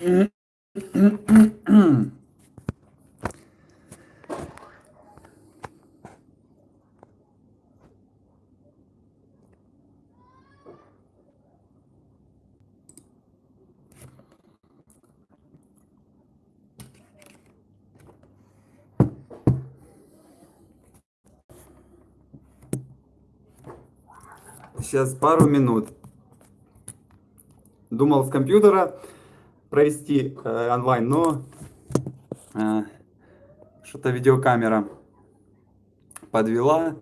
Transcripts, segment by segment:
Сейчас пару минут. Думал с компьютера провести э, онлайн, но э, что-то видеокамера подвела.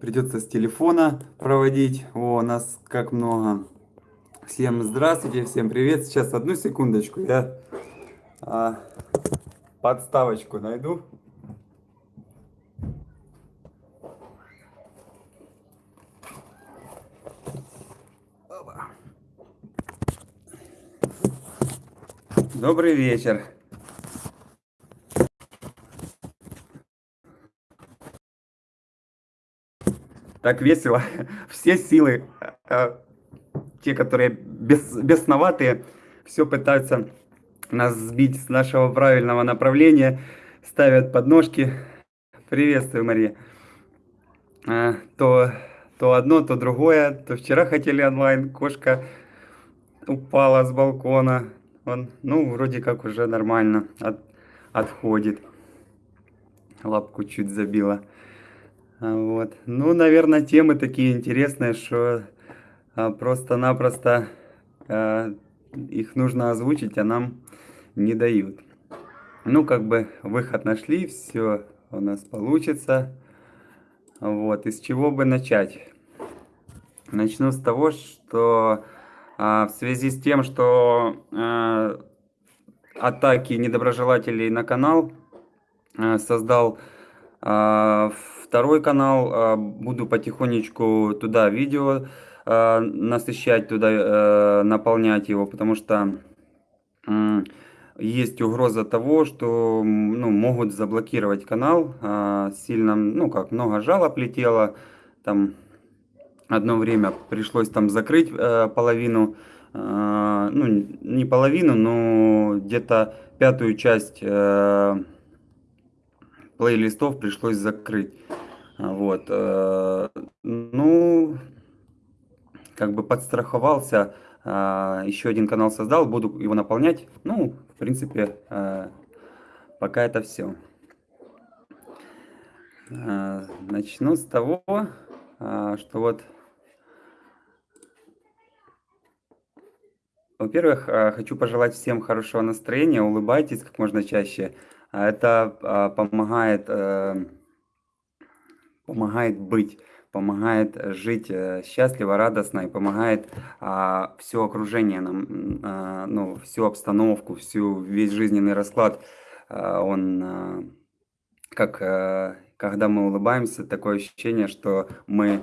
Придется с телефона проводить. О, нас как много. Всем здравствуйте, всем привет. Сейчас одну секундочку, я э, подставочку найду. Добрый вечер. Так весело. Все силы, э, те, которые бес, бесноватые, все пытаются нас сбить с нашего правильного направления, ставят подножки. Приветствую, Мария. Э, то, то одно, то другое. То вчера хотели онлайн, кошка упала с балкона. Он, ну, вроде как уже нормально от, отходит. Лапку чуть забила. А, вот. Ну, наверное, темы такие интересные, что а, просто-напросто а, их нужно озвучить, а нам не дают. Ну, как бы выход нашли, все у нас получится. Вот, из чего бы начать? Начну с того, что в связи с тем, что а, атаки недоброжелателей на канал, а, создал второй канал, буду потихонечку туда видео насыщать, туда наполнять его, потому что есть угроза того, что ну, могут заблокировать канал, сильно, ну как, много жалоб летело, там одно время пришлось там закрыть э, половину, э, ну не половину, но где-то пятую часть э, плейлистов пришлось закрыть. Вот, э, ну, как бы подстраховался, э, еще один канал создал, буду его наполнять. Ну, в принципе, э, пока это все. Э, начну с того, э, что вот Во-первых, а, хочу пожелать всем хорошего настроения, улыбайтесь как можно чаще. А, это а, помогает, э, помогает быть, помогает жить э, счастливо, радостно и помогает все окружение нам, ну, всю обстановку, всю, весь жизненный расклад. Он, как когда мы улыбаемся, такое ощущение, что мы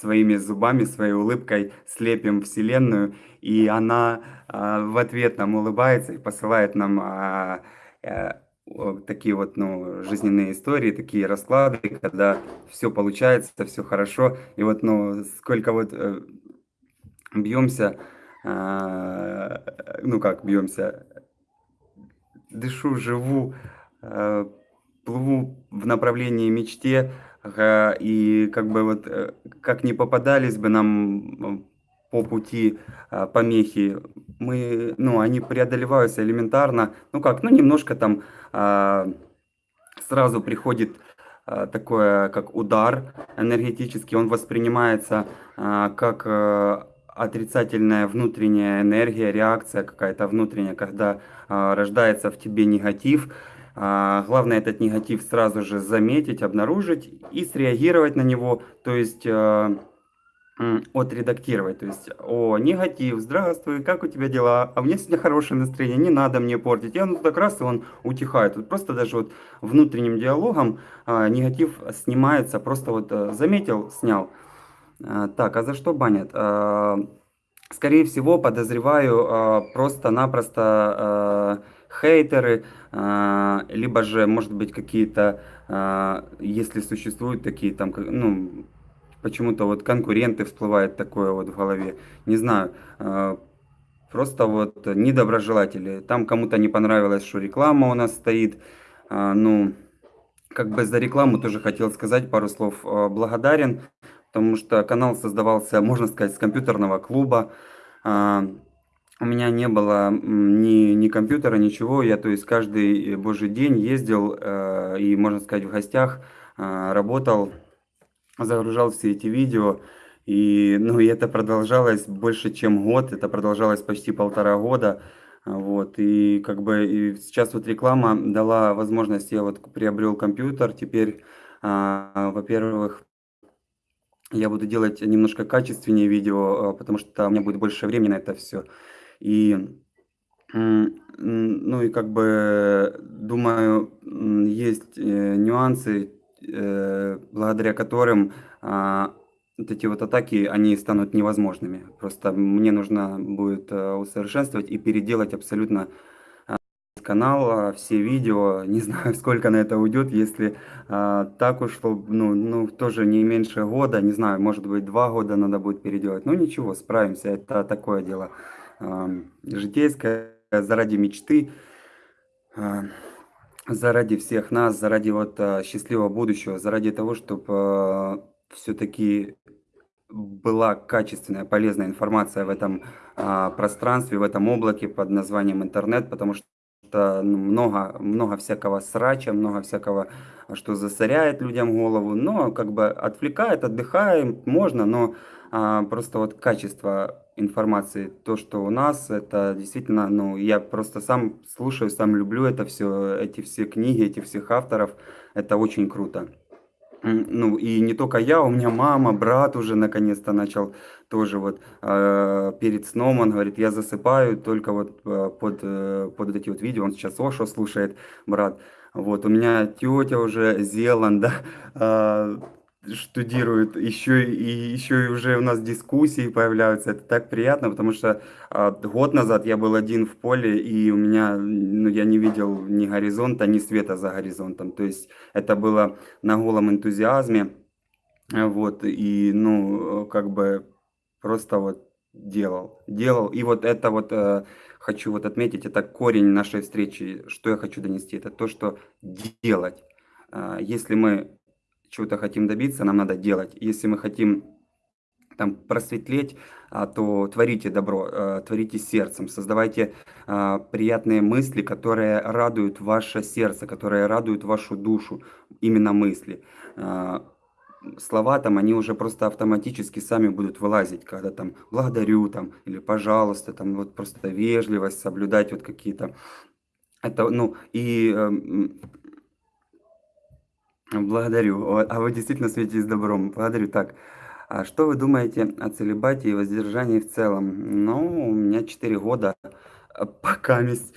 своими зубами, своей улыбкой слепим Вселенную, и она а, в ответ нам улыбается и посылает нам а, э, такие вот ну, жизненные истории, такие расклады, когда все получается, все хорошо, и вот ну сколько вот э, бьемся, ну как бьемся, дышу, живу, плыву в направлении мечте, и как бы вот э, как не попадались бы нам по пути а, помехи, мы, ну, они преодолеваются элементарно, ну как, ну немножко там а, сразу приходит а, такое, как удар энергетический, он воспринимается как э, отрицательная внутренняя энергия, реакция какая-то внутренняя, когда рождается в тебе негатив, главное этот негатив сразу же заметить, обнаружить и среагировать на него, то есть э, отредактировать. То есть, о, негатив, здравствуй, как у тебя дела? А у меня сегодня хорошее настроение, не надо мне портить. И он так раз, и он утихает. Вот просто даже вот внутренним диалогом а, негатив снимается, просто вот а, заметил, снял. А, так, а за что банят? А, скорее всего, подозреваю а, просто-напросто... А, хейтеры, а, либо же, может быть, какие-то, а, если существуют такие там, ну, почему-то вот конкуренты всплывают такое вот в голове, не знаю, а, просто вот недоброжелатели. Там кому-то не понравилось, что реклама у нас стоит. Ну, как бы за рекламу тоже хотел сказать пару слов. Благодарен, потому что канал создавался, можно сказать, с компьютерного клуба. У меня не было ни, ни компьютера, ничего. Я, то есть, каждый божий день ездил э, и, можно сказать, в гостях э, работал, загружал все эти видео. И, ну, и это продолжалось больше, чем год. Это продолжалось почти полтора года. Вот, и как бы и сейчас вот реклама дала возможность, я вот приобрел компьютер, теперь, а, во-первых, я буду делать немножко качественнее видео, а, потому что у меня будет больше времени на это все. И, ну и как бы, думаю, есть э, нюансы, э, благодаря которым а, вот эти вот атаки, они станут невозможными. Просто мне нужно будет э, усовершенствовать и переделать абсолютно канал, все видео, не знаю, сколько на это уйдет, если а, так ушло, ну, ну, тоже не меньше года, не знаю, может быть, два года надо будет переделать. Ну, ничего, справимся, это такое дело а, житейское, заради мечты, а, заради всех нас, заради вот а, счастливого будущего, заради того, чтобы а, все-таки была качественная, полезная информация в этом пространстве, в этом облаке под названием интернет, потому что ну, много, много всякого срача, много всякого, что засоряет людям голову, но как бы отвлекает, отдыхаем, можно, но а, просто вот качество информации, то, что у нас, это действительно, ну, я просто сам слушаю, сам люблю это все, эти все книги, этих всех авторов, это очень круто. Ну, и не только я, у меня мама, брат уже наконец-то начал тоже вот э, перед сном, он говорит, я засыпаю только вот э, под, э, под эти вот видео, он сейчас Ошо слушает, брат. Вот, у меня тетя уже, Зеланда, э, штудирует, еще и еще и уже у нас дискуссии появляются. Это так приятно, потому что а, год назад я был один в поле, и у меня, ну, я не видел ни горизонта, ни света за горизонтом. То есть это было на голом энтузиазме. Вот, и, ну, как бы просто вот делал, делал. И вот это вот э, хочу вот отметить, это корень нашей встречи, что я хочу донести, это то, что делать. Э, если мы чего-то хотим добиться, нам надо делать. Если мы хотим там просветлеть, а, то творите добро, а, творите сердцем, создавайте а, приятные мысли, которые радуют ваше сердце, которые радуют вашу душу, именно мысли. Слова там, они уже просто автоматически сами будут вылазить, когда там благодарю там или пожалуйста, там вот просто вежливость, соблюдать вот какие-то это, ну, и эм, Благодарю. А вы действительно светитесь добром. Благодарю. Так, а что вы думаете о целебате и воздержании в целом? Ну, у меня 4 года, а, пока месть,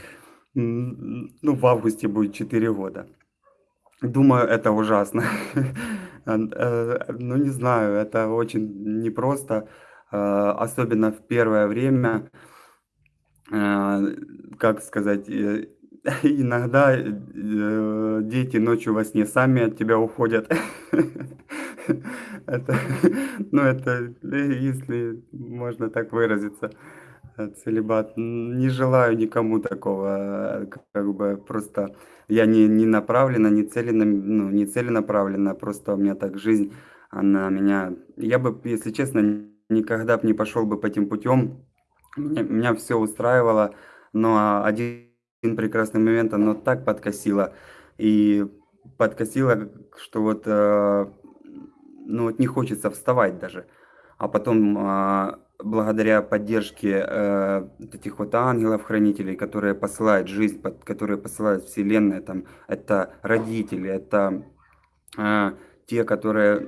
ну, в августе будет 4 года. Думаю, это ужасно. Э, ну, не знаю, это очень непросто, а, особенно в первое время. А, как сказать, э, иногда э, дети ночью во сне сами от тебя уходят. Это, ну, это, если можно так выразиться, э, целебат. Не желаю никому такого, как бы просто я не, не направлена, не целена, ну, не целенаправлена, просто у меня так жизнь, она меня... Я бы, если честно, никогда бы не пошел бы по этим путем. Меня, меня все устраивало, но один один прекрасный момент оно так подкосило. И подкосило, что вот, э, ну вот не хочется вставать даже. А потом, э, благодаря поддержке э, этих вот ангелов-хранителей, которые посылают жизнь, которые посылают Вселенная, там, это родители, это э, те, которые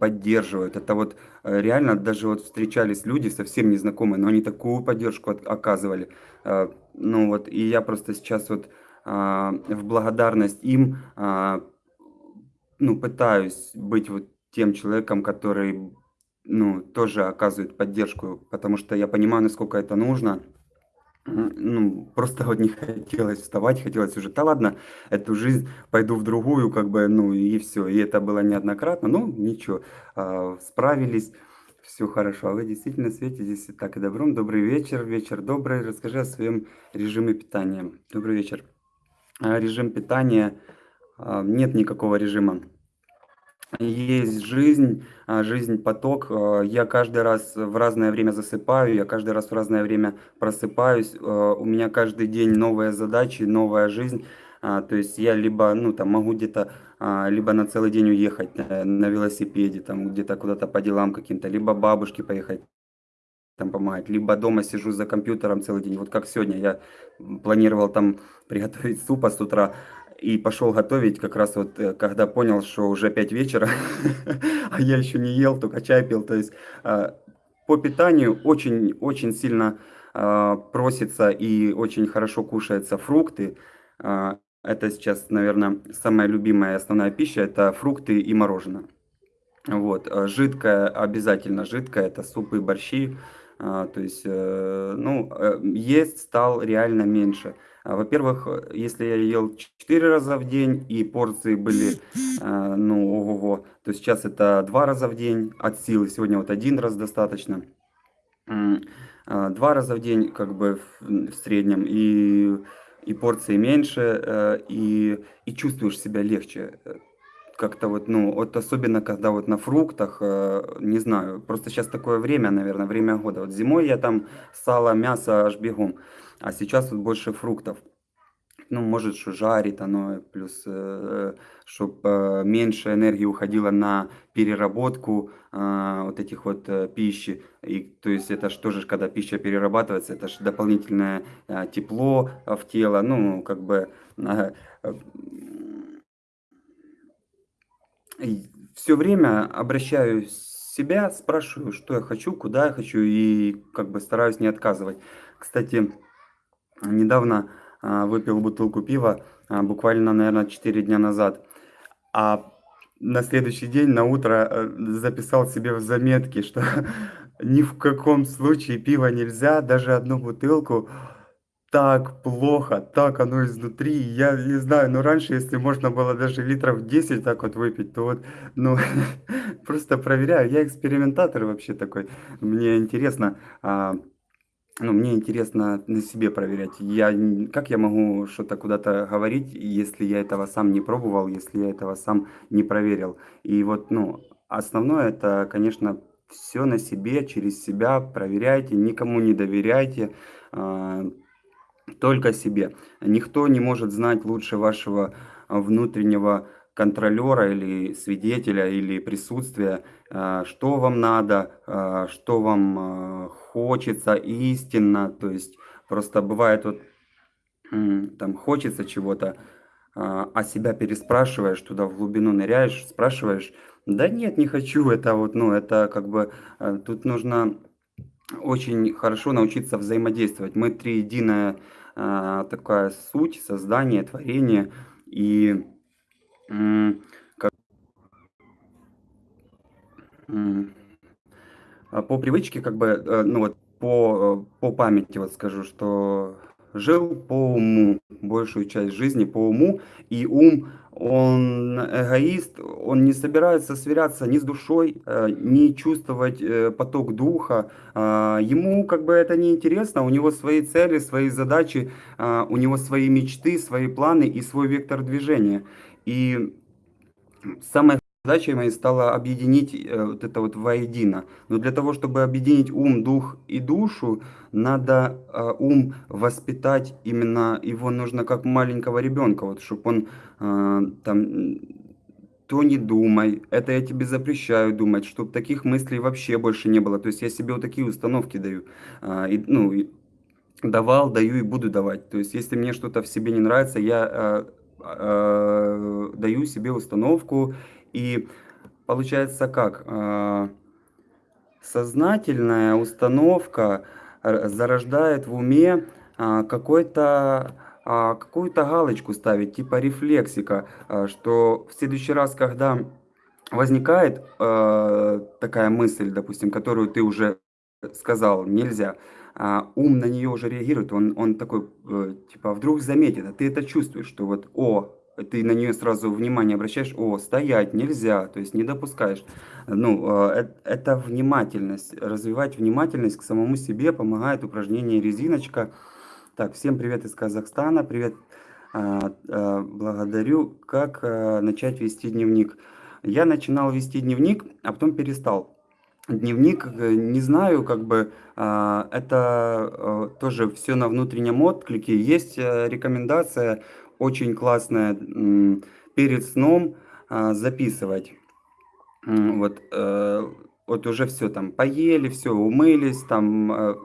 поддерживают. Это вот э, реально даже вот встречались люди совсем незнакомые, но они такую поддержку оказывали. Э, ну вот, и я просто сейчас вот а, в благодарность им, а, ну, пытаюсь быть вот тем человеком, который, ну, тоже оказывает поддержку, потому что я понимаю, насколько это нужно. Ну, просто вот не хотелось вставать, хотелось уже, да ладно, эту жизнь пойду в другую, как бы, ну, и все. И это было неоднократно, ну, ничего, а, справились. Все хорошо. А вы действительно светитесь так и добром. Добрый вечер, вечер добрый. Расскажи о своем режиме питания. Добрый вечер. А, режим питания, а, нет никакого режима. Есть жизнь, а, жизнь поток. А, я каждый раз в разное время засыпаю, я каждый раз в разное время просыпаюсь. А, у меня каждый день новые задачи, новая жизнь. То есть я либо, ну, там, могу где-то, либо на целый день уехать э, на велосипеде, там, где-то куда-то по делам каким-то, либо бабушке поехать там помогать, либо дома сижу за компьютером целый день. Вот как сегодня я планировал там приготовить супа с утра и пошел готовить как раз вот, э, когда понял, что уже 5 вечера, а я еще не ел, только чай пил. То есть а, по питанию очень-очень сильно а, просится и очень хорошо кушаются фрукты. А, это сейчас, наверное, самая любимая основная пища, это фрукты и мороженое. Вот, жидкое, обязательно жидкое, это супы, борщи, то есть, э, ну, э, есть стал реально меньше. А, во-первых, если я ел 4 раза в день и порции были, ну, ого-го, то сейчас это 2 раза в день от силы, сегодня вот один раз достаточно. Два раза в день, как бы, в среднем, и и порции меньше, э, и, и чувствуешь себя легче. Э, как-то вот, ну, вот особенно когда вот на фруктах, э, не знаю, просто сейчас такое время, наверное, время года. Вот зимой я там сало, мясо аж бегом, а сейчас вот больше фруктов ну, может, что жарит оно, плюс, э, чтобы э, меньше энергии уходило на переработку э, вот этих вот э, пищи. И, то есть это же, когда пища перерабатывается, это же дополнительное э, тепло в тело, ну, как бы... Э, э, все время обращаюсь себя, спрашиваю, что я хочу, куда я хочу, и как бы стараюсь не отказывать. Кстати, недавно а, выпил бутылку пива а, буквально, наверное, 4 дня назад. А на следующий день, на утро, э, записал себе в заметке, что ни в каком случае пива нельзя, даже одну бутылку. Так плохо, так оно изнутри. Я не знаю, но раньше, если можно было даже литров 10 так вот выпить, то вот, ну, просто проверяю. Я экспериментатор вообще такой. Мне интересно, а, ну, мне интересно на себе проверять. Я, как я могу что-то куда-то говорить, если я этого сам не пробовал, если я этого сам не проверил. И вот, ну, основное это, конечно, все на себе, через себя проверяйте, никому не доверяйте, а, только себе. Никто не может знать лучше вашего внутреннего контролера или свидетеля или присутствия, а, что вам надо, а, что вам а, хочется истинно, то есть просто бывает вот там хочется чего-то, а себя переспрашиваешь, туда в глубину ныряешь, спрашиваешь, да нет, не хочу, это вот, ну, это как бы, тут нужно очень хорошо научиться взаимодействовать. Мы триединая такая суть, создание, творение, и по привычке, как бы, э, ну вот по, э, по памяти вот скажу, что жил по уму, большую часть жизни по уму, и ум, он эгоист, он не собирается сверяться ни с душой, э, ни чувствовать поток духа, а, ему как бы это не интересно, у него свои цели, свои задачи, а, у него свои мечты, свои планы и свой вектор движения. И самое Задачей моей стало объединить э, вот это вот воедино. Но для того, чтобы объединить ум, дух и душу, надо э, ум воспитать именно, его нужно как маленького ребенка, вот, чтобы он э, там то не думай, это я тебе запрещаю думать, чтобы таких мыслей вообще больше не было. То есть я себе вот такие установки даю. И, ну, давал, даю и буду давать. То есть если мне что-то в себе не нравится, я а, даю себе установку и получается как? А, сознательная установка зарождает в уме а, какой-то а, какую-то галочку ставить, типа рефлексика, что в следующий раз, когда возникает такая мысль, допустим, которую ты уже сказал, нельзя, ум на нее уже реагирует, он, он такой, э, типа, вдруг заметит, а ты это чувствуешь, что вот, о, ты на нее сразу внимание обращаешь, о, стоять нельзя, то есть не допускаешь. Ну, э, это внимательность, развивать внимательность к самому себе помогает упражнение резиночка. Так, всем привет из Казахстана, привет, а, а, благодарю. Как а, начать вести дневник? Я начинал вести дневник, а потом перестал. Дневник, э, не знаю, как бы это тоже все на внутреннем отклике. Есть э, рекомендация очень классная перед сном записывать. Вот, э, вот уже все там поели, все умылись, там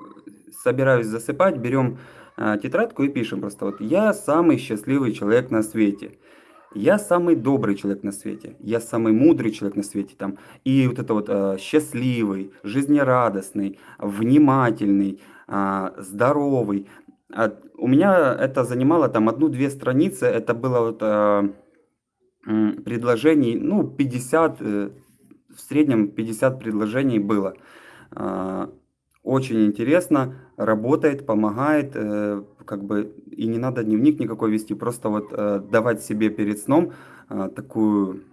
собираюсь засыпать, берем а, тетрадку и пишем просто вот «Я самый счастливый человек на свете». Я самый добрый человек на свете, я самый мудрый человек на свете, там, и вот это вот э, счастливый, жизнерадостный, внимательный, э, здоровый. А у меня это занимало там одну-две страницы, это было вот э, предложений, ну, 50, э, в среднем 50 предложений было. Э, очень интересно, работает, помогает, э, как бы и не надо дневник никакой вести, просто вот э, давать себе перед сном э, такую,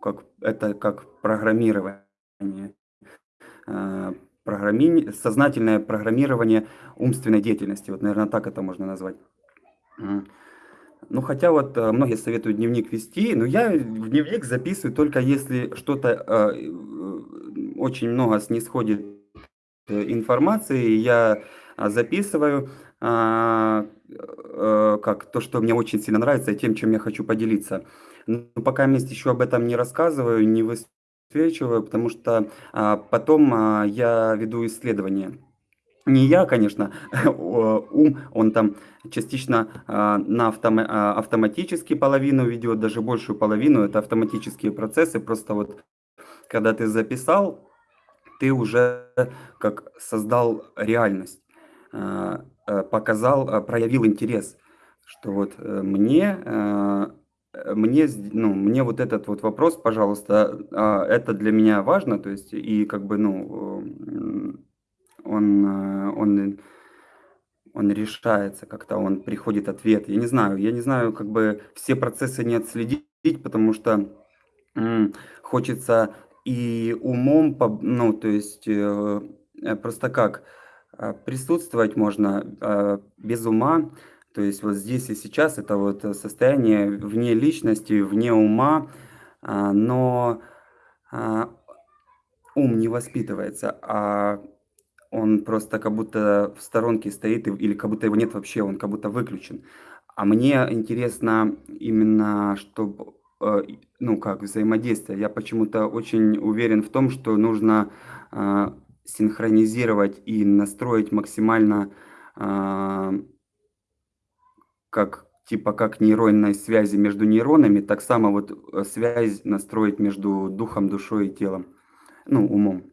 как это как программирование, программи... сознательное программирование умственной деятельности, вот, наверное, так это можно назвать. Ну, хотя вот многие советуют дневник вести, но я в дневник записываю только если что-то э, очень много снисходит Э, информации я а, записываю. э, как то, что мне очень сильно нравится, и тем, чем я хочу поделиться. Но пока вместе еще об этом не рассказываю, не высвечиваю, потому что а, потом я веду исследования. Не я, конечно, ум, он там частично на автом, автоматически половину ведет, даже большую половину, это автоматические процессы, просто вот когда ты записал, ты уже как создал реальность, а, э, показал, а, проявил интерес, что вот э, мне, э, мне, ну, мне вот этот вот вопрос, пожалуйста, а, это для меня важно, то есть и как бы, ну, он, он, он решается как-то, он приходит ответ. Я не знаю, я не знаю, как бы все процессы не отследить, потому что хочется и умом, ну, то есть э, э, просто как присутствовать можно а, без ума, то есть вот здесь и сейчас это вот состояние вне личности, вне ума, а, но ум не воспитывается, а он просто как будто в сторонке стоит или как будто его нет вообще, он как будто выключен. А мне интересно именно, чтобы Э, ну, как взаимодействие. Я почему-то очень уверен в том, что нужно синхронизировать и настроить максимально э, как типа как нейронной связи между нейронами, так само вот связь настроить между духом, душой и телом, ну, умом.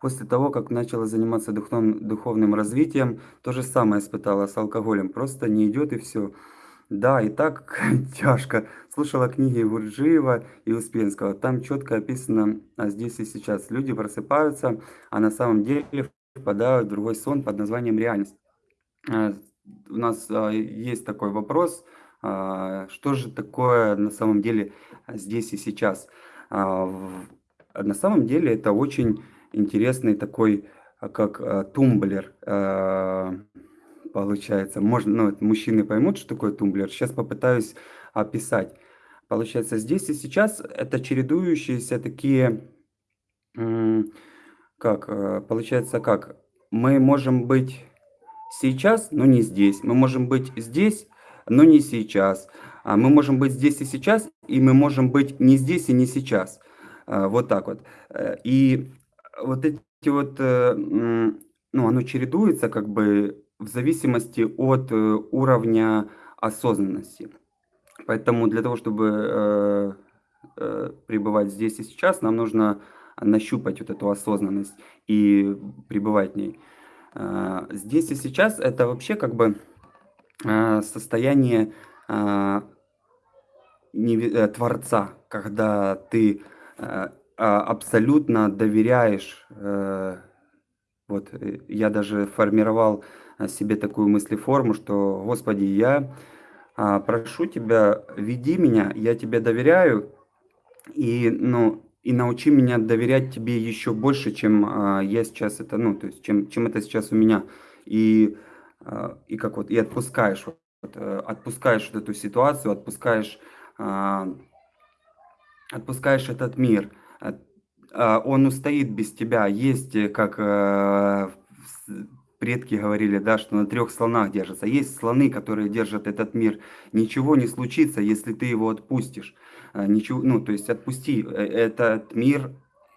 После того, как начала заниматься духовным, духовным развитием, то же самое испытала с алкоголем. Просто не идет и все. Да, и так тяжко. Слушала книги Гурджиева и Успенского. Там четко описано а здесь и сейчас. Люди просыпаются, а на самом деле впадают в другой сон под названием реальность. А, у нас а, есть такой вопрос, а, что же такое на самом деле здесь и сейчас. На самом деле это очень интересный такой, как тумблер получается. Можно, ну, мужчины поймут, что такое тумблер. Сейчас попытаюсь описать. Получается, здесь и сейчас это чередующиеся такие, как, э, получается, как, мы можем быть сейчас, но не здесь. Мы можем быть здесь, но не сейчас. А мы можем быть здесь и сейчас, и мы можем быть не здесь и не сейчас. А, вот так вот. Э, и вот эти вот, э, ну, оно чередуется как бы в зависимости от э, уровня осознанности. Поэтому для того, чтобы э, э, пребывать здесь и сейчас, нам нужно нащупать вот эту осознанность и пребывать в ней. Здесь и сейчас это вообще как бы состояние Творца, когда ты э, абсолютно доверяешь, вот я даже формировал себе такую мыслеформу, что, Господи, я а, прошу тебя, веди меня, я тебе доверяю, и, ну, и научи меня доверять тебе еще больше, чем а, я сейчас это, ну, то есть, чем, чем это сейчас у меня. И, а, и как вот, и отпускаешь, вот, э, отпускаешь вот эту ситуацию, отпускаешь, отпускаешь этот мир. А, Он устоит без тебя. Есть, э, как э, предки говорили, да, что на трех слонах держатся. Есть слоны, которые держат этот мир. Ничего не случится, если ты его отпустишь. А, Ничего, ну, то есть отпусти. Э, Этот мир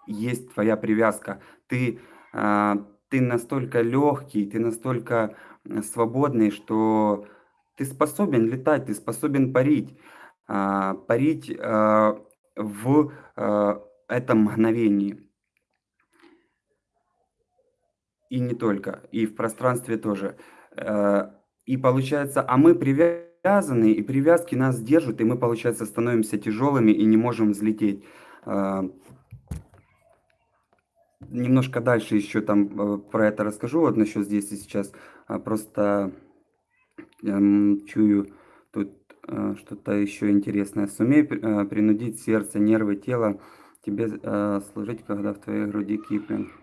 есть твоя привязка. Ты, а, ты настолько легкий, ты настолько э, свободный, что ты способен летать, ты способен парить. А, Парить в этом мгновении. И не только, и в пространстве тоже. Э, и получается, а мы привязаны, и привязки нас держат, и мы, получается, становимся тяжелыми и не можем взлететь. Э, немножко дальше еще там э, про это расскажу, вот насчет здесь и сейчас. А, просто эм, чую тут что-то еще интересное. Сумей при- принудить сердце, нервы, тело тебе служить, когда в твоей груди Киплинг.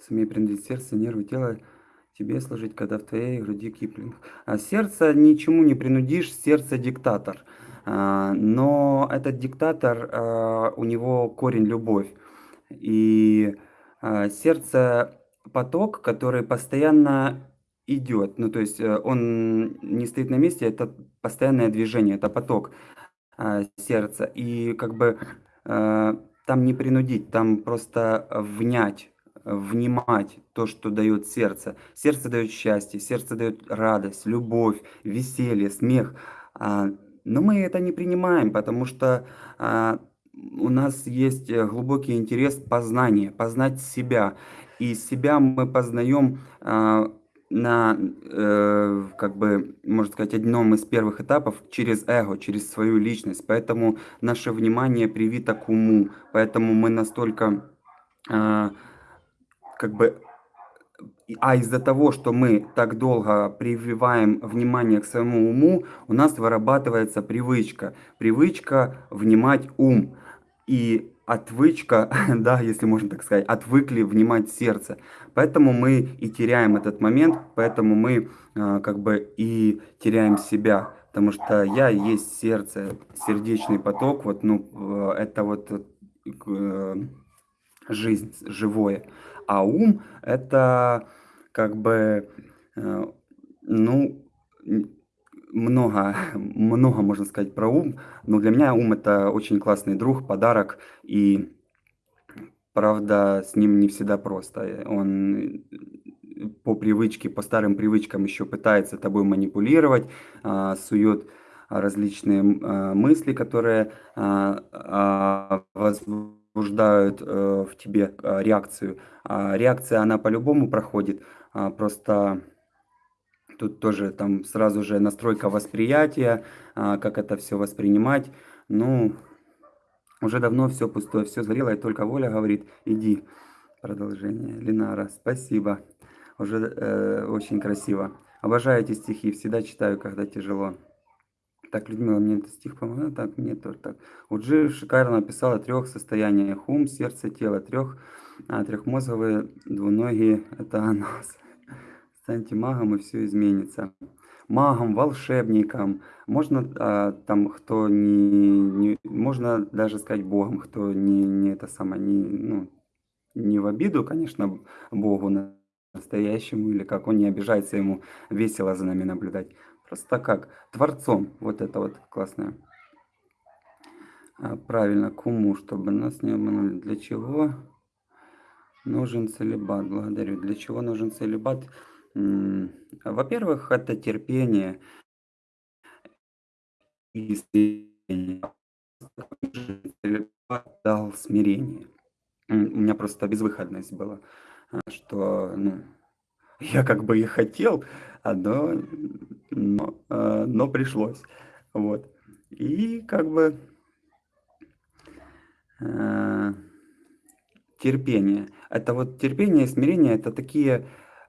Сумей принудить сердце, нервы, тело тебе служить, когда в твоей груди Киплинг. А сердце ничему не принудишь, сердце диктатор. А, Но этот диктатор, а, у него корень любовь. И а, сердце поток, который постоянно идет. Ну, то есть э, он не стоит на месте, это постоянное движение, это поток а, сердца. И как бы э, там не принудить, там просто внять, внимать то, что дает сердце. Сердце дает счастье, сердце дает радость, любовь, веселье, смех. А, Но мы это не принимаем, потому что а, у нас есть э, глубокий интерес познания, познать себя. И себя мы познаем а, на, э, как бы, можно сказать, одном из первых этапов через эго, через свою личность. Поэтому наше внимание привито к уму, поэтому мы настолько, как бы, а из-за того, что мы так долго прививаем внимание к своему уму, у нас вырабатывается привычка. Привычка внимать ум. И отвычка, да, если можно так сказать, отвыкли внимать сердце. Поэтому мы и теряем этот момент, поэтому мы а, как бы и теряем себя. Потому что я есть сердце, сердечный поток, вот, ну, э, это вот э, жизнь, живое. А ум это как бы, э, ну, много, много можно сказать про ум, но для меня ум это очень классный друг, подарок, и правда с ним не всегда просто. Э, Он э, по привычке, по старым привычкам еще пытается тобой манипулировать, а, сует различные а, мысли, которые а, возбуждают э, в тебе а, реакцию. А реакция, она по-любому проходит, а, просто тут тоже там сразу же настройка восприятия, а, как это все воспринимать. Ну, уже давно все пустое, все сгорело, и только воля говорит, иди. Продолжение. Линара, спасибо. Уже э, очень красиво. Обожаю эти стихи, всегда читаю, когда тяжело. Так, Людмила, мне этот стих помогает, так, мне тоже так. Уджи шикарно описал о трех состояниях. Ум, сердце, тело. Трех, а, трехмозговые, двуногие, это анус. Станьте магом, и все изменится. Магом, волшебником. Можно а, там, кто не, не... Можно даже сказать Богом, кто не, не это самое, не, ну, не в обиду, конечно, Богу на- настоящему, или как он не обижается, ему весело за нами наблюдать. Просто как Творцом. Вот это вот классное. А, Правильно, к уму, чтобы нас не обманули. Для чего нужен целебат? Благодарю. Для чего нужен целебат? Во-первых, это терпение и. Целебат дал смирение. У меня просто безвыходность была, а, что, ну, я как бы и хотел, а, но, но, а, но пришлось. Вот. И как бы а, терпение. Это вот терпение и смирение, это такие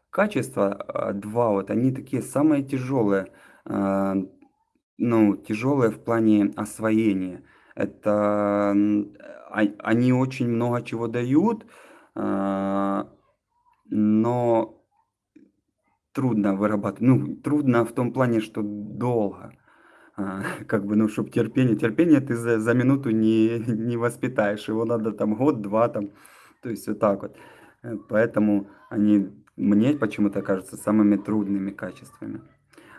качества, а, два вот, они такие самые тяжелые. а, ну, тяжелые в плане освоения. Это, они очень много чего дают, но трудно вырабатывать. Ну, трудно в том плане, что долго. А, как бы, ну, чтоб терпение терпение ты за за минуту не не воспитаешь, его надо там год-два там, то есть вот так вот. Э, поэтому они мне почему-то кажутся самыми трудными качествами.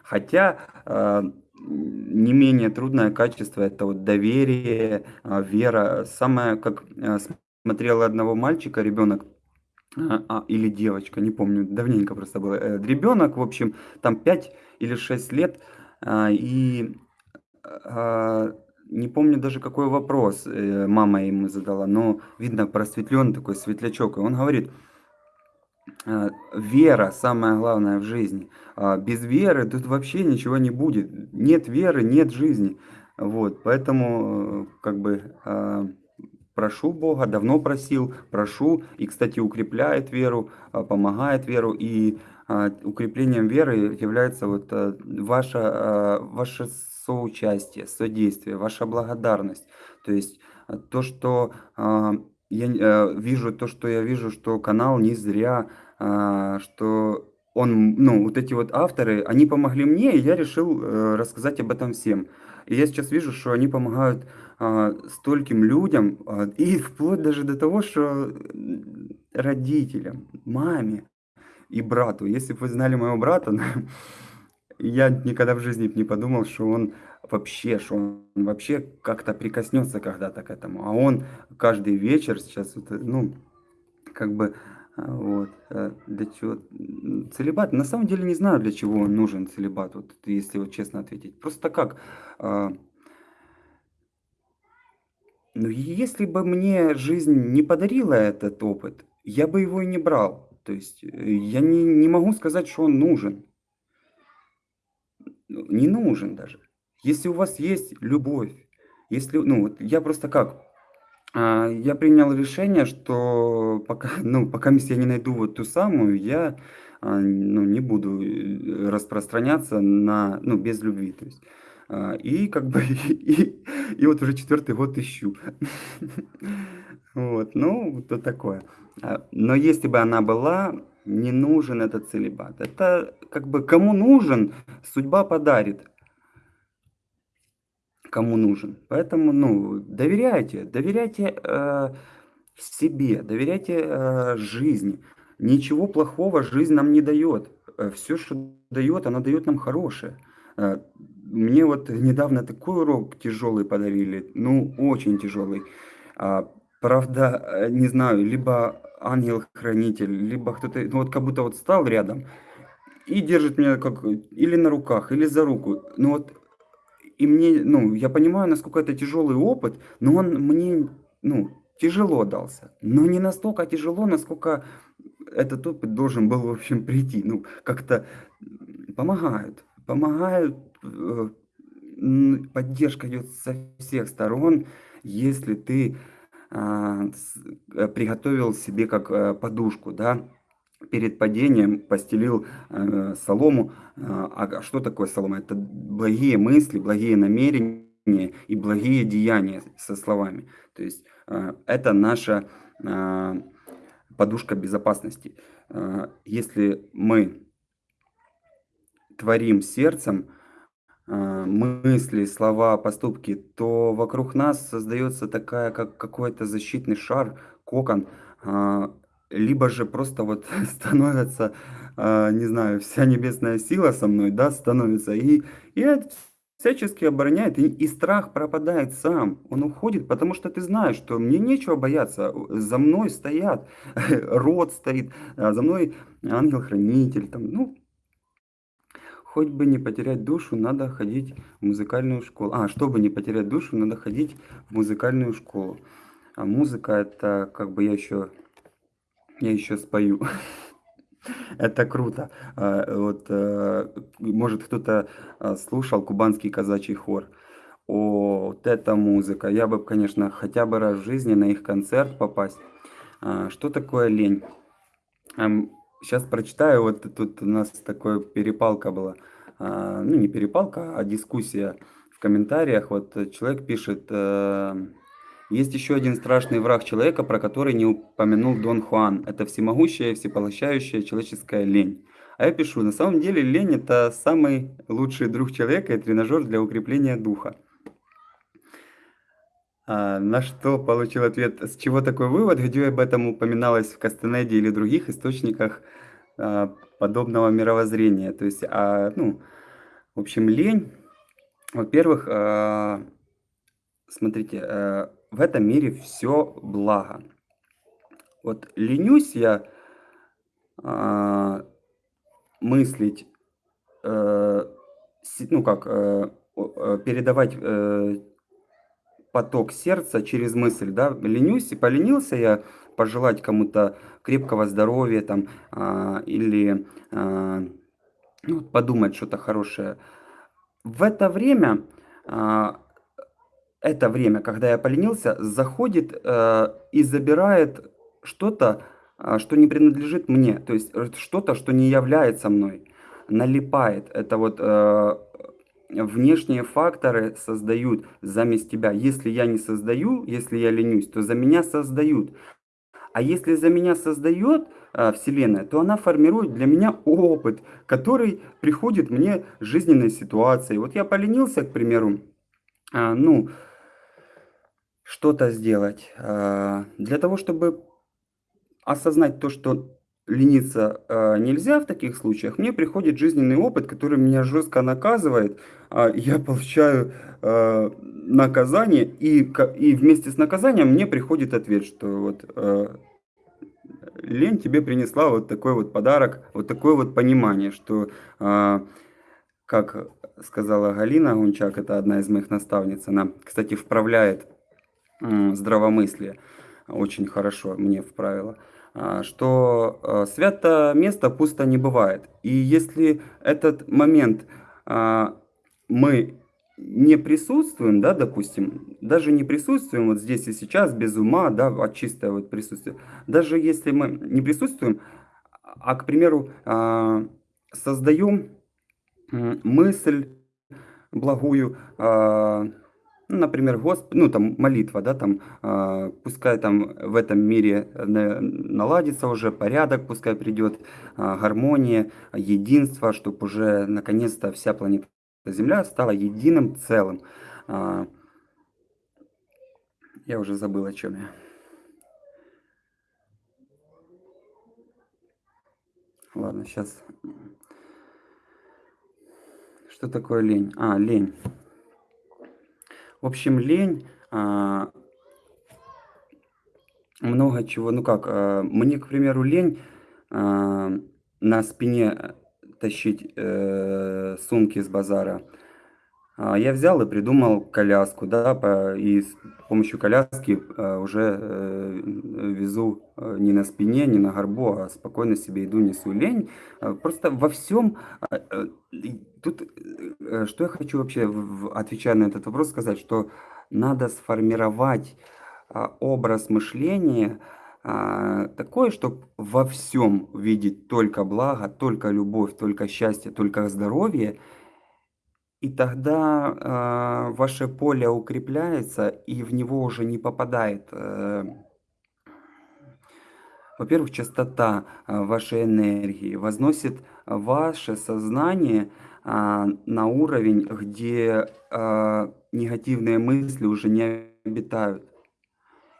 Хотя, а, не менее трудное качество- это вот доверие, а, вера. Самое, как, э, смотрел одного мальчика ребенок, а, а, или девочка, не помню, давненько просто было. Э, ребенок, в общем, там 5 или 6 лет, а, и, а, не помню даже какой вопрос, э, мама ему задала, но видно просветленный такой светлячок. И он говорит вера самое главное в жизни. А, без веры тут вообще ничего не будет. Нет веры, нет жизни. Вот, поэтому, э, как бы, а, прошу Бога, давно просил, прошу. И, кстати, укрепляет веру, а, помогает веру. И а, укреплением веры является вот а, ваше, а, ваше соучастие, содействие, ваша благодарность. То есть а, то, что а, я э, вижу, то, что я вижу, что канал не зря, что он, ну, вот эти вот авторы, они помогли мне, и я решил э, рассказать об этом всем. И я сейчас вижу, что они помогают а, стольким людям, а, и вплоть даже до того, что родителям, маме и брату. Если бы вы знали моего брата, я никогда в жизни не подумал, что он вообще, что он вообще как-то прикоснется когда-то к этому. А он каждый вечер сейчас, э, ну, как бы, а, вот, э, для чего целибат, на самом деле не знаю, для чего он нужен целибат, вот, если вот честно ответить. Просто как, ну, если бы мне жизнь не подарила этот опыт, я бы его и не брал. То есть, э, я не не могу сказать, что он нужен. Ну, не нужен даже. Если у вас есть любовь, если, ну, вот я просто как, а, я принял решение, что пока, ну, покаместь я не найду вот ту самую, я, а, ну, не буду, э, распространяться на, ну, без любви, то есть. А, и как бы, и и вот уже четвертый год ищу. Вот, ну, вот такое. А, но если бы она была, не нужен этот целибат. Это как бы кому нужен, судьба подарит кому нужен. Поэтому, ну, доверяйте, доверяйте э, себе, доверяйте э, жизни. Ничего плохого жизнь нам не дает. Э, Все, что дает, она дает нам хорошее. Мне вот недавно такой урок тяжелый подарили, ну, очень тяжелый. А, Правда, э, не знаю, либо ангел-хранитель, либо кто-то, ну вот как будто вот стал рядом и держит меня как или на руках, или за руку. Ну вот и мне, ну, я понимаю, насколько это тяжелый опыт, но он мне, ну, тяжело дался. Но не настолько тяжело, насколько этот опыт должен был, в общем, прийти. Ну, как-то помогают, помогают, поддержка идет со всех сторон, если ты а, э, приготовил себе как э, подушку, да, перед падением постелил э, солому. А, а что такое солома? Это благие мысли, благие намерения и благие деяния со словами. То есть э, это наша э, подушка безопасности. Э, если мы творим сердцем э, мысли, слова, поступки, то вокруг нас создается такая, как какой-то защитный шар, кокон, э, либо же просто вот становится, а, не знаю, вся небесная сила со мной, да, становится, и, и всячески обороняет, и, и страх пропадает сам, он уходит, потому что ты знаешь, что мне нечего бояться, за мной стоят, род стоит, а за мной ангел-хранитель, там, ну, хоть бы не потерять душу, надо ходить в музыкальную школу. А, чтобы не потерять душу, надо ходить в музыкальную школу. А музыка это, как бы я еще я еще спою. Это круто. А, вот, э, может, кто-то а, слушал кубанский казачий хор. О, вот эта музыка. Я бы, конечно, хотя бы раз в жизни на их концерт попасть. А, что такое лень? Сейчас прочитаю, вот тут у нас такая перепалка была. а, ну, не перепалка, а дискуссия в комментариях. Вот человек пишет, э, есть еще один страшный враг человека, про который не упомянул Дон Хуан. Это всемогущая, всепоглощающая человеческая лень. А я пишу, на самом деле лень это самый лучший друг человека и тренажер для укрепления духа. А, на что получил ответ, с чего такой вывод, где об этом упоминалось в Кастанеде или других источниках а, подобного мировоззрения. То есть, а, ну, в общем, лень, во-первых, а, смотрите, в этом мире все благо. Вот ленюсь я мыслить, э, ну как, э, э, передавать поток сердца через мысль, да, ленюсь, и поленился я пожелать кому-то крепкого здоровья там, а, или а, ну, подумать что-то хорошее. В это время, а, это время, когда я поленился, заходит а, и забирает что-то, а, что не принадлежит мне, то есть что-то, что не является мной, налипает. Это вот а, внешние факторы создают заместь тебя. Если я не создаю, если я ленюсь, то за меня создают. А если за меня создает а, Вселенная, то она формирует для меня опыт, который приходит мне жизненной ситуации. Вот я поленился, к примеру, а, ну, что-то сделать. А, для того, чтобы осознать то, что лениться э, нельзя в таких случаях, мне приходит жизненный опыт, который меня жестко наказывает, э, я получаю э, наказание, и, и вместе с наказанием мне приходит ответ, что вот э, лень тебе принесла вот такой вот подарок, вот такое вот понимание, что, э, как сказала Галина Гунчак, это одна из моих наставниц, она, кстати, вправляет э, здравомыслие, очень хорошо мне вправила. А, что а, свято место пусто не бывает. И если этот момент а, мы не присутствуем, да, допустим, даже не присутствуем вот здесь и сейчас, без ума, да, а чистое вот присутствие, даже если мы не присутствуем, а, к примеру, создаем мысль благую, например, Госп... ну, там, молитва, да, там, э, пускай там в этом мире наладится уже порядок, пускай придет э, гармония, единство, чтобы уже наконец-то вся планета Земля стала единым целым. Э, я уже забыл, о чем я. Ладно, сейчас. Что такое лень? А, лень. В общем, лень, а, много чего, ну как, а, мне, к примеру, лень а, на спине тащить э, сумки с базара. А, я взял и придумал коляску, да, и с помощью коляски э, уже э, везу э, не на спине, не на горбу, а спокойно себе иду, несу лень. Просто во всем, тут, что я хочу вообще, отвечая на этот вопрос, сказать, что надо сформировать образ мышления, такое, чтобы во всем видеть только благо, только любовь, только счастье, только здоровье, и тогда э, ваше поле укрепляется, и в него уже не попадает, э, во-первых, частота э, вашей энергии, возносит ваше сознание э, на уровень, где э, негативные мысли уже не обитают.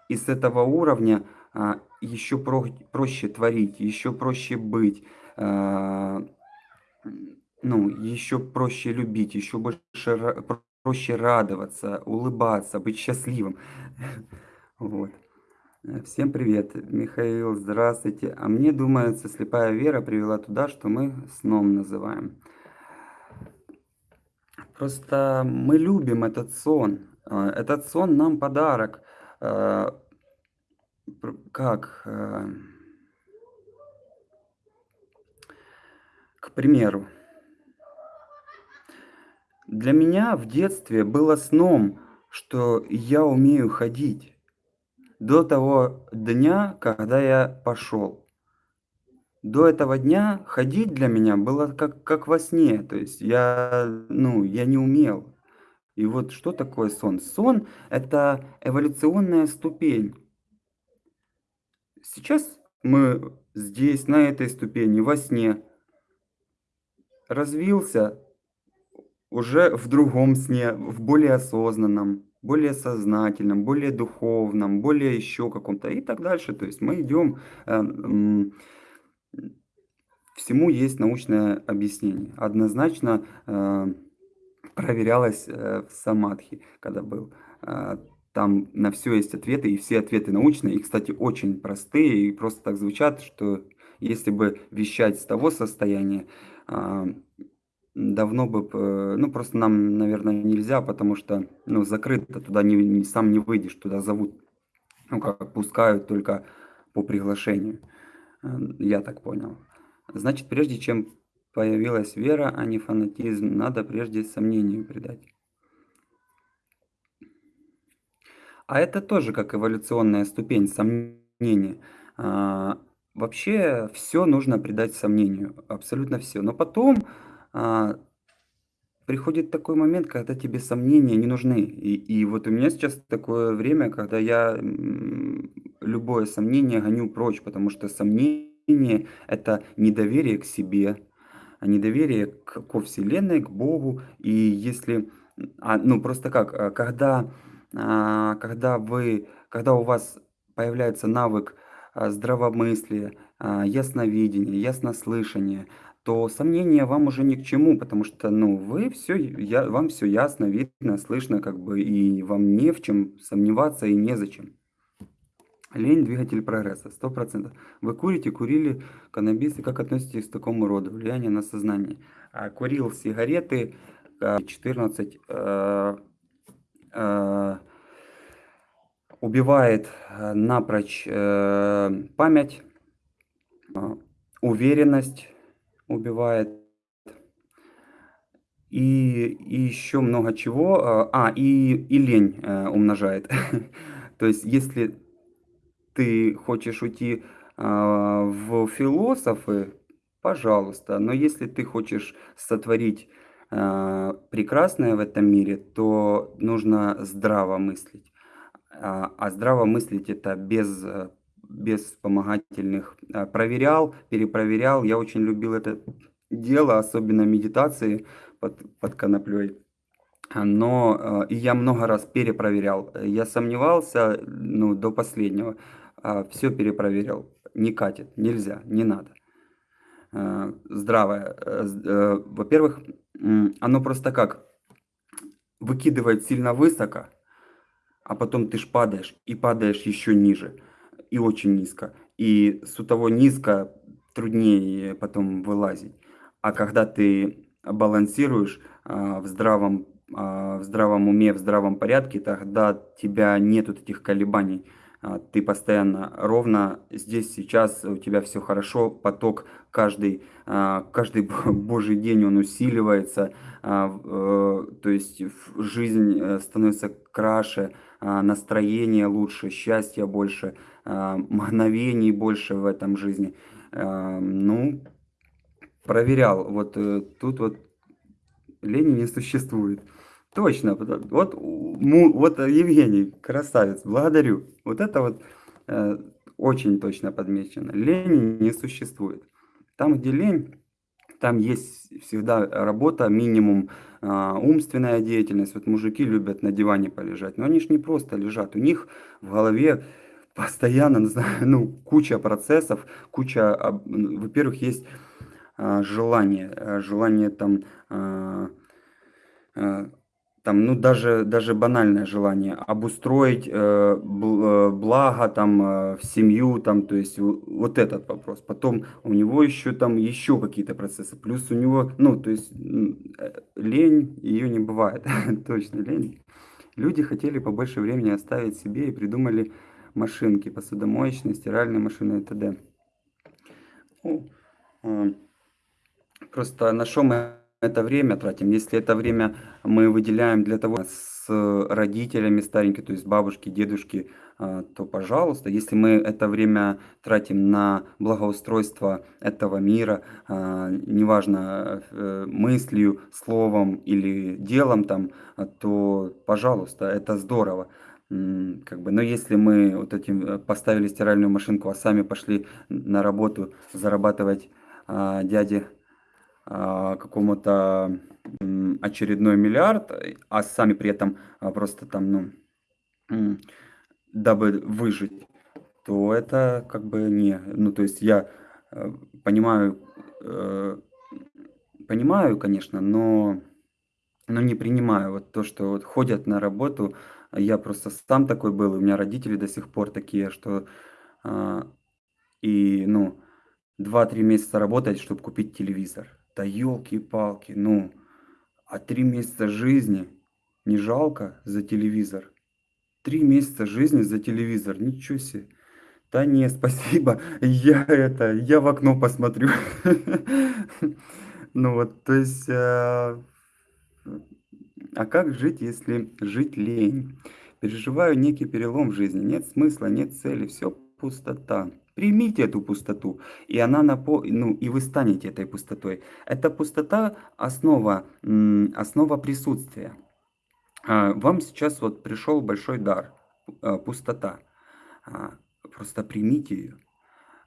И с этого уровня э, еще про проще творить, еще проще быть. Э, ну, еще проще любить, еще больше проще радоваться, улыбаться, быть счастливым. Вот. Э, всем привет, Михаил, здравствуйте. А мне думается, слепая вера привела туда, что мы сном называем. Просто мы любим этот сон. Э, этот сон нам подарок. Э, как? К примеру, для меня в детстве было сном, что я умею ходить. До того дня, когда я пошел. до этого дня ходить для меня было как как во сне. То есть я, ну, я не умел. И вот что такое сон? Сон- это эволюционная ступень. Сейчас мы здесь, на этой ступени, во сне. Развился уже в другом сне, в более осознанном, более сознательном, более духовном, более еще каком-то и так дальше. То есть мы идем, э, м, всему есть научное объяснение. Однозначно, э, проверялось, э, в самадхи, когда был. Э, там на все есть ответы, и все ответы научные, и, кстати, очень простые, и просто так звучат, что если бы вещать с того состояния, а, давно бы п ну, просто нам, наверное, нельзя, потому что, ну, закрыто, туда не не сам не выйдешь, туда зовут, ну, как пускают только по приглашению. Э, я так понял. Значит, прежде чем появилась вера, а не фанатизм, надо прежде сомнению предать. А это тоже как эволюционная ступень сомнения. А, вообще все нужно предать сомнению, абсолютно все. Но потом, а, приходит такой момент, когда тебе сомнения не нужны. И и вот у меня сейчас такое время, когда я, любое сомнение гоню прочь, потому что сомнение- это недоверие к себе, а недоверие к ко Вселенной, к Богу. И если, а, ну, просто как, а, когда, а, когда вы когда у вас появляется навык, здравомыслия, ясновидения, яснослышания, то сомнения вам уже ни к чему, потому что, ну, вы все, я вам все ясно, видно, слышно, как бы, и вам не в чем сомневаться и незачем. Лень- двигатель прогресса, 100 Вы курите, курили каннабис, и как относитесь к такому роду влияние на сознание? А, курил сигареты, а, 14, э, э, убивает, э, напрочь, э, память, а, уверенность убивает и и еще много чего. А, а, и и лень, э, умножает. То есть если ты хочешь уйти, а, в философы, пожалуйста. Но если ты хочешь сотворить, а, прекрасное в этом мире, то нужно здраво мыслить. А, а здраво мыслить- это без, э, без вспомогательных. А, проверял, перепроверял. Я очень любил это дело, особенно медитации под под коноплей. А, но, э, и я много раз перепроверял. Я сомневался, ну, до последнего. Все перепроверил. Не катит, нельзя, не надо. Здравое, э, э, во-первых, оно просто как выкидывает сильно высоко, а потом ты ж падаешь, и падаешь еще ниже, и очень низко. И с того низко труднее потом вылазить. А когда ты балансируешь, а, в здравом, а, в здравом уме, в здравом порядке, тогда тебя нету этих колебаний. А, ты постоянно ровно здесь, сейчас, у тебя все хорошо, поток каждый, а, каждый божий день он усиливается, а, э, то есть жизнь э, становится краше, настроение лучше, счастья больше, мгновений больше в этом жизни. Ну, проверял, вот э, тут вот лени не существует. Точно, вот вот Евгений, красавец, благодарю. Вот это вот, э, очень точно подмечено. Лени не существует. Там, где лень, там есть всегда работа, минимум, а, умственная деятельность. Вот мужики любят на диване полежать, но они ж не просто лежат, у них в голове постоянно, ну, куча процессов, куча, во-первых, есть, а, желание, э, желание там, а, там, ну, даже даже банальное желание обустроить, э, э, благо там, э, в семью, там, то есть вот этот вопрос. Потом у него еще там еще какие-то процессы, плюс у него, ну, то есть, э, лень, ее не бывает, точно лень. Люди хотели побольше времени оставить себе и придумали машинки, посудомоечные, стиральные машины и т.д. Ну, э, просто на что мы это время тратим, если это время мы выделяем для того с родителями старенькими, то есть бабушки, дедушки, а, то пожалуйста. Если мы это время тратим на благоустройство этого мира, а, неважно, э, мыслью, словом или делом там, а, то пожалуйста, это здорово. как бы, но если мы вот этим э, поставили стиральную машинку, а сами пошли на работу зарабатывать дяде какому-то очередной миллиард, а сами при этом просто там, ну, дабы выжить, то это как бы не... Ну, то есть я э, понимаю, э, понимаю, конечно, но, но не принимаю вот то, что вот ходят на работу. Я просто сам такой был, у меня родители до сих пор такие, что... Э, и, ну, 2-3 месяца работать, чтобы купить телевизор. Да елки-палки, ну, а 3 месяца жизни не жалко за телевизор? Три месяца жизни за телевизор, ничего себе. Да не, спасибо, я это, я в окно посмотрю. Ну вот, то есть, а, а как жить, если жить лень? Переживаю некий перелом в жизни, нет смысла, нет цели, все пустота. Примите эту пустоту, и она напо... ну, и вы станете этой пустотой. Эта пустота основа, основа присутствия. А, вам сейчас вот пришел большой дар, а, пустота. А, просто примите ее.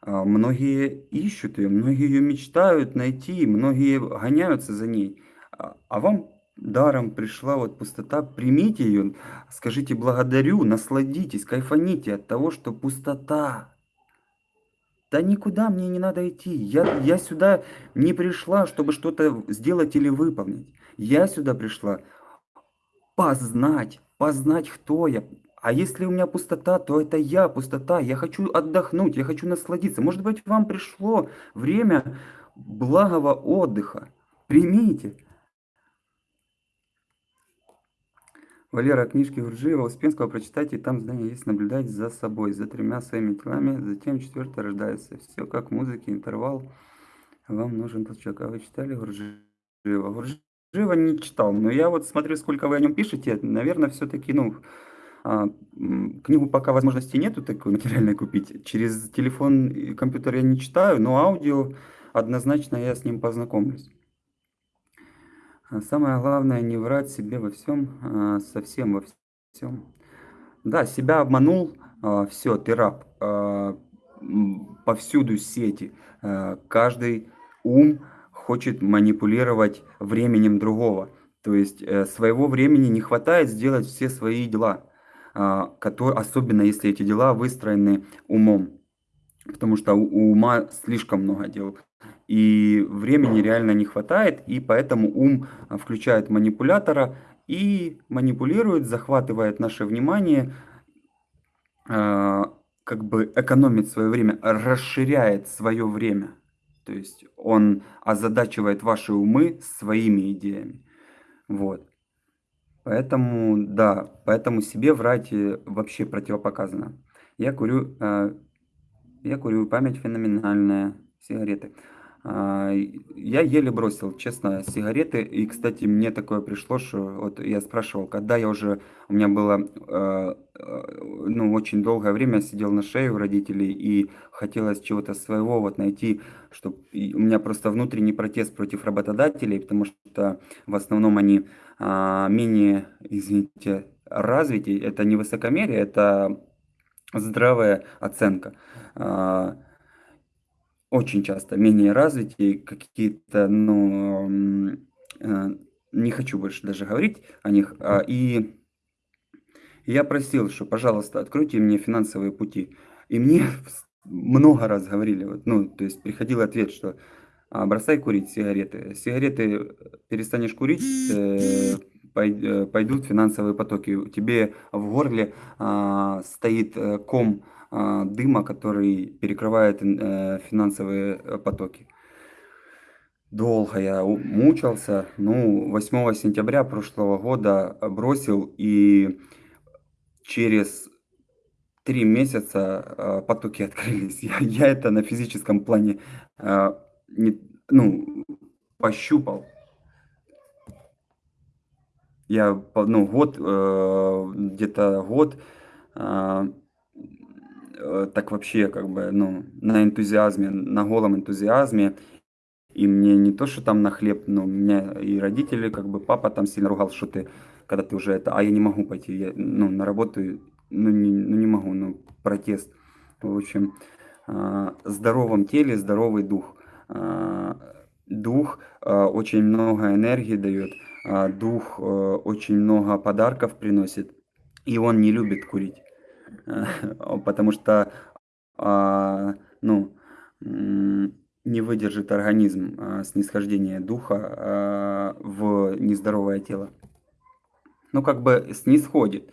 Многие ищут ее, многие ее мечтают найти, многие гоняются за ней. А вам даром пришла вот пустота, примите ее, скажите благодарю, насладитесь, кайфаните от того, что пустота. Да никуда мне не надо идти. Я, я сюда не пришла, чтобы что-то сделать или выполнить. Я сюда пришла познать, познать, кто я. А если у меня пустота, то это я, пустота. Я хочу отдохнуть, я хочу насладиться. Может быть, вам пришло время благого отдыха. Примите. Валера, книжки Гурджиева, Успенского прочитайте, там здание есть, наблюдать за собой, за тремя своими телами, затем четвертое рождается. Все как в музыке, интервал, вам нужен толчок. А вы читали? Гурджиева Живо не читал, но я вот смотрю, сколько вы о нем пишете, наверное, все-таки, ну, а, книгу пока возможности нету такой материальной купить. Через телефон и компьютер я не читаю, но аудио однозначно я с ним познакомлюсь. А самое главное не врать себе во всем, а, совсем во всем. Да, себя обманул, все, ты раб. Повсюду сети, каждый ум хочет манипулировать временем другого. То есть э, своего времени не хватает сделать все свои дела, которые, особенно если эти дела выстроены умом. Потому что у ума слишком много дел. И времени реально не хватает, и поэтому ум а, включает манипулятора и манипулирует, захватывает наше внимание, э, как бы экономит свое время, расширяет свое время. То есть он озадачивает ваши умы своими идеями. Вот. Поэтому, да, поэтому себе врать э, вообще противопоказано. Я курю, э, я курю память феноменальная, сигареты. А, я еле бросил, честно, сигареты. И, кстати, мне такое пришло, что вот я спрашивал, когда я уже, у меня было, э, э, ну, очень долгое время сидел на шее у родителей и хотелось чего-то своего вот найти, чтобы у меня просто внутренний протест против работодателей, потому что в основном они а, менее, извините, развитие, это не высокомерие, это здравая оценка. А, очень часто менее развитые, какие-то, ну, э, не хочу больше даже говорить о них. А, и я просил, что, пожалуйста, откройте мне финансовые пути. И мне много раз говорили, вот, ну, то есть приходил ответ, что а, бросай курить сигареты. Сигареты перестанешь курить, э, э, пойдут финансовые потоки. Тебе в горле стоит ком а, дыма, который перекрывает э, финансовые э, потоки. Долго я мучился. Ну, 8 сентября прошлого года бросил, и через три месяца э, потоки открылись. Я, я это на физическом плане не, ну, пощупал. я, ну, год, где-то год, а, э, так вообще как бы, ну, на энтузиазме, на голом энтузиазме. И мне не то, что там на хлеб, но меня и родители, как бы папа там сильно ругал, что ты, когда ты уже это, а я не могу пойти, я, ну, на работу, ну не, ну, не могу, ну, протест. В общем, а, здоровом теле здоровый дух. А, дух а, очень много энергии дает, а, дух очень много подарков приносит, и он не любит курить, потому что, а, ну, не выдержит организм а, снисхождения духа а, в нездоровое тело. Ну, как бы снисходит,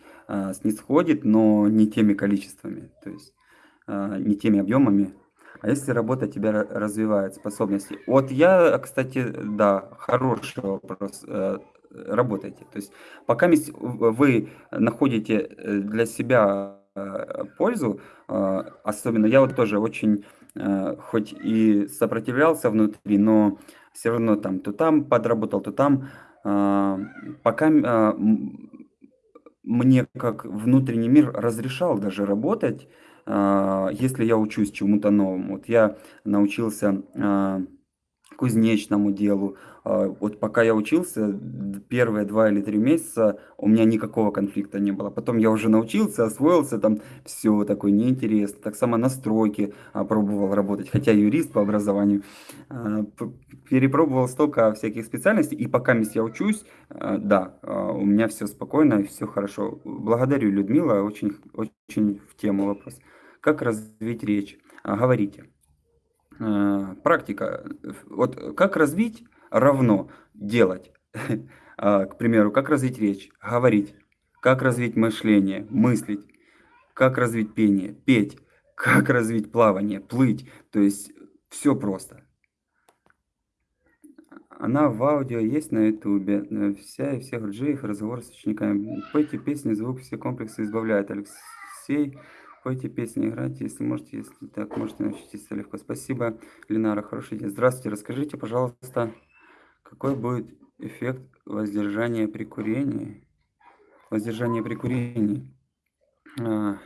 снисходит, но не теми количествами, то есть не теми объемами. А если работа тебя развивает способности? Вот я, кстати, да, хороший вопрос. Э, работайте. То есть пока вы находите э, для себя э, пользу, особенно я вот тоже очень Э, хоть и сопротивлялся внутри, но все равно там то там подработал, то там. Пока мне как внутренний мир разрешал даже работать, если я учусь чему-то новому. Вот я научился кузнечному делу. А, вот пока я учился, первые два или три месяца у меня никакого конфликта не было. Потом я уже научился, освоился, там все такое неинтересно. Так само на стройке а, пробовал работать, хотя юрист по образованию. А, перепробовал столько всяких специальностей, и пока я учусь, да, у меня все спокойно и все хорошо. Благодарю, Людмила, очень, очень в тему вопрос. Как развить речь? Говорите. Практика. Вот как развить равно делать. А, к примеру, как развить речь, говорить, как развить мышление, мыслить, как развить пение, петь, как развить плавание, плыть. То есть все просто. Она в аудио есть на ютубе. Э, вся и всех джиев, разговор с учениками. Пойте песни, звук все комплексы избавляет. Алексей Пойте песни, играйте, если можете, если так, можете научиться легко. Спасибо, Ленара, хороший день. Здравствуйте, расскажите, пожалуйста, какой будет эффект воздержания при курении? Воздержание при курении. А,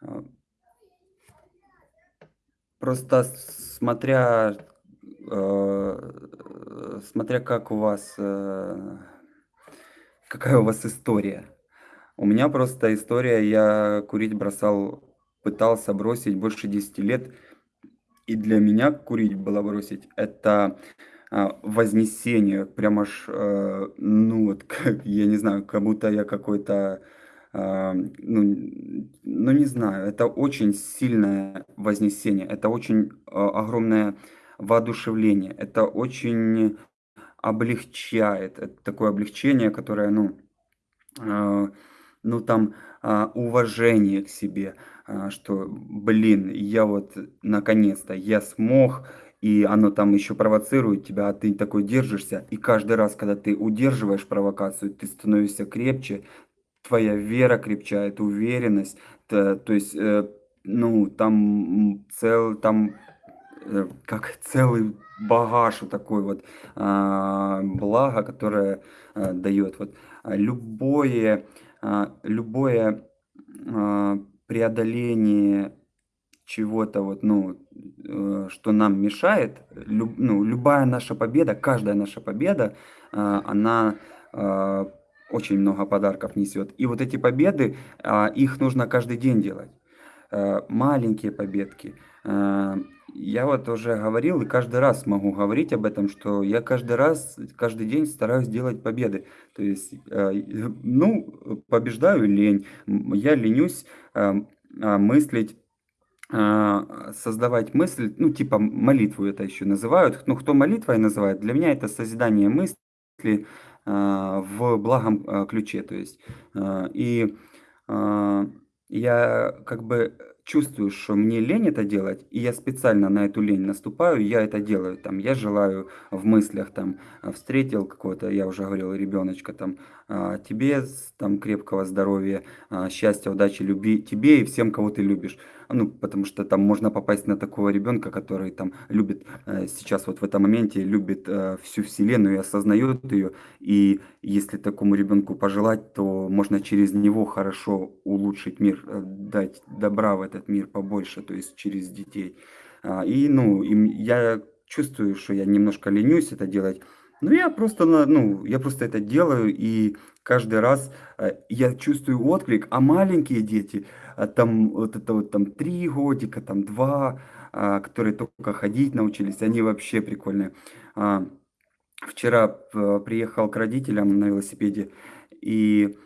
а, просто смотря, э, смотря как у вас, какая у вас история. У меня просто история, я курить бросал, пытался бросить больше 10 лет. И для меня курить было бросить, это а, вознесение, прям аж, э, ну вот, как, я не знаю, как будто я какой-то, а, ну, ну не знаю, это очень сильное вознесение, это очень а, огромное воодушевление, это очень облегчает, это такое облегчение, которое, ну, а, ну там а, уважение к себе, а, что, блин, я вот наконец-то, я смог, и оно там еще провоцирует тебя, а ты такой держишься, и каждый раз, когда ты удерживаешь провокацию, ты становишься крепче, твоя вера крепчает, уверенность, то, то есть, э, ну, там цел, там э, как целый багаж такой вот а, благо, которое а, дает вот а, любое а, любое а, преодоление чего-то вот, ну, э, что нам мешает, люб, ну, любая наша победа, каждая наша победа, а, она очень много подарков несет. И вот эти победы, их нужно каждый день делать. Маленькие победки, я вот уже говорил и каждый раз могу говорить об этом, что я каждый раз, каждый день стараюсь делать победы. То есть, э, ну, побеждаю лень, я ленюсь мыслить, создавать мысль, ну, типа молитву это еще называют. Ну, кто молитвой называет, для меня это созидание мысли а, в благом ключе. То есть, и я как бы чувствую, что мне лень это делать, и я специально на эту лень наступаю, я это делаю. Там, я желаю в мыслях, там, встретил какого-то, я уже говорил, ребеночка, там, тебе там крепкого здоровья, а, счастья, удачи, любви, тебе и всем, кого ты любишь. Ну, потому что там можно попасть на такого ребенка, который там любит э, сейчас вот в этом моменте, любит э, всю вселенную и осознает ее. И если такому ребенку пожелать, то можно через него хорошо улучшить мир, э, дать добра в этот мир побольше, то есть через детей. А, и, ну, и я чувствую, что я немножко ленюсь это делать, ну, я просто, ну, я просто это делаю, и каждый раз, э, я чувствую отклик, а маленькие дети, а, там, вот это вот там 3 годика, там 2, а, которые только ходить научились, они вообще прикольные. А, вчера приехал к родителям на велосипеде, и,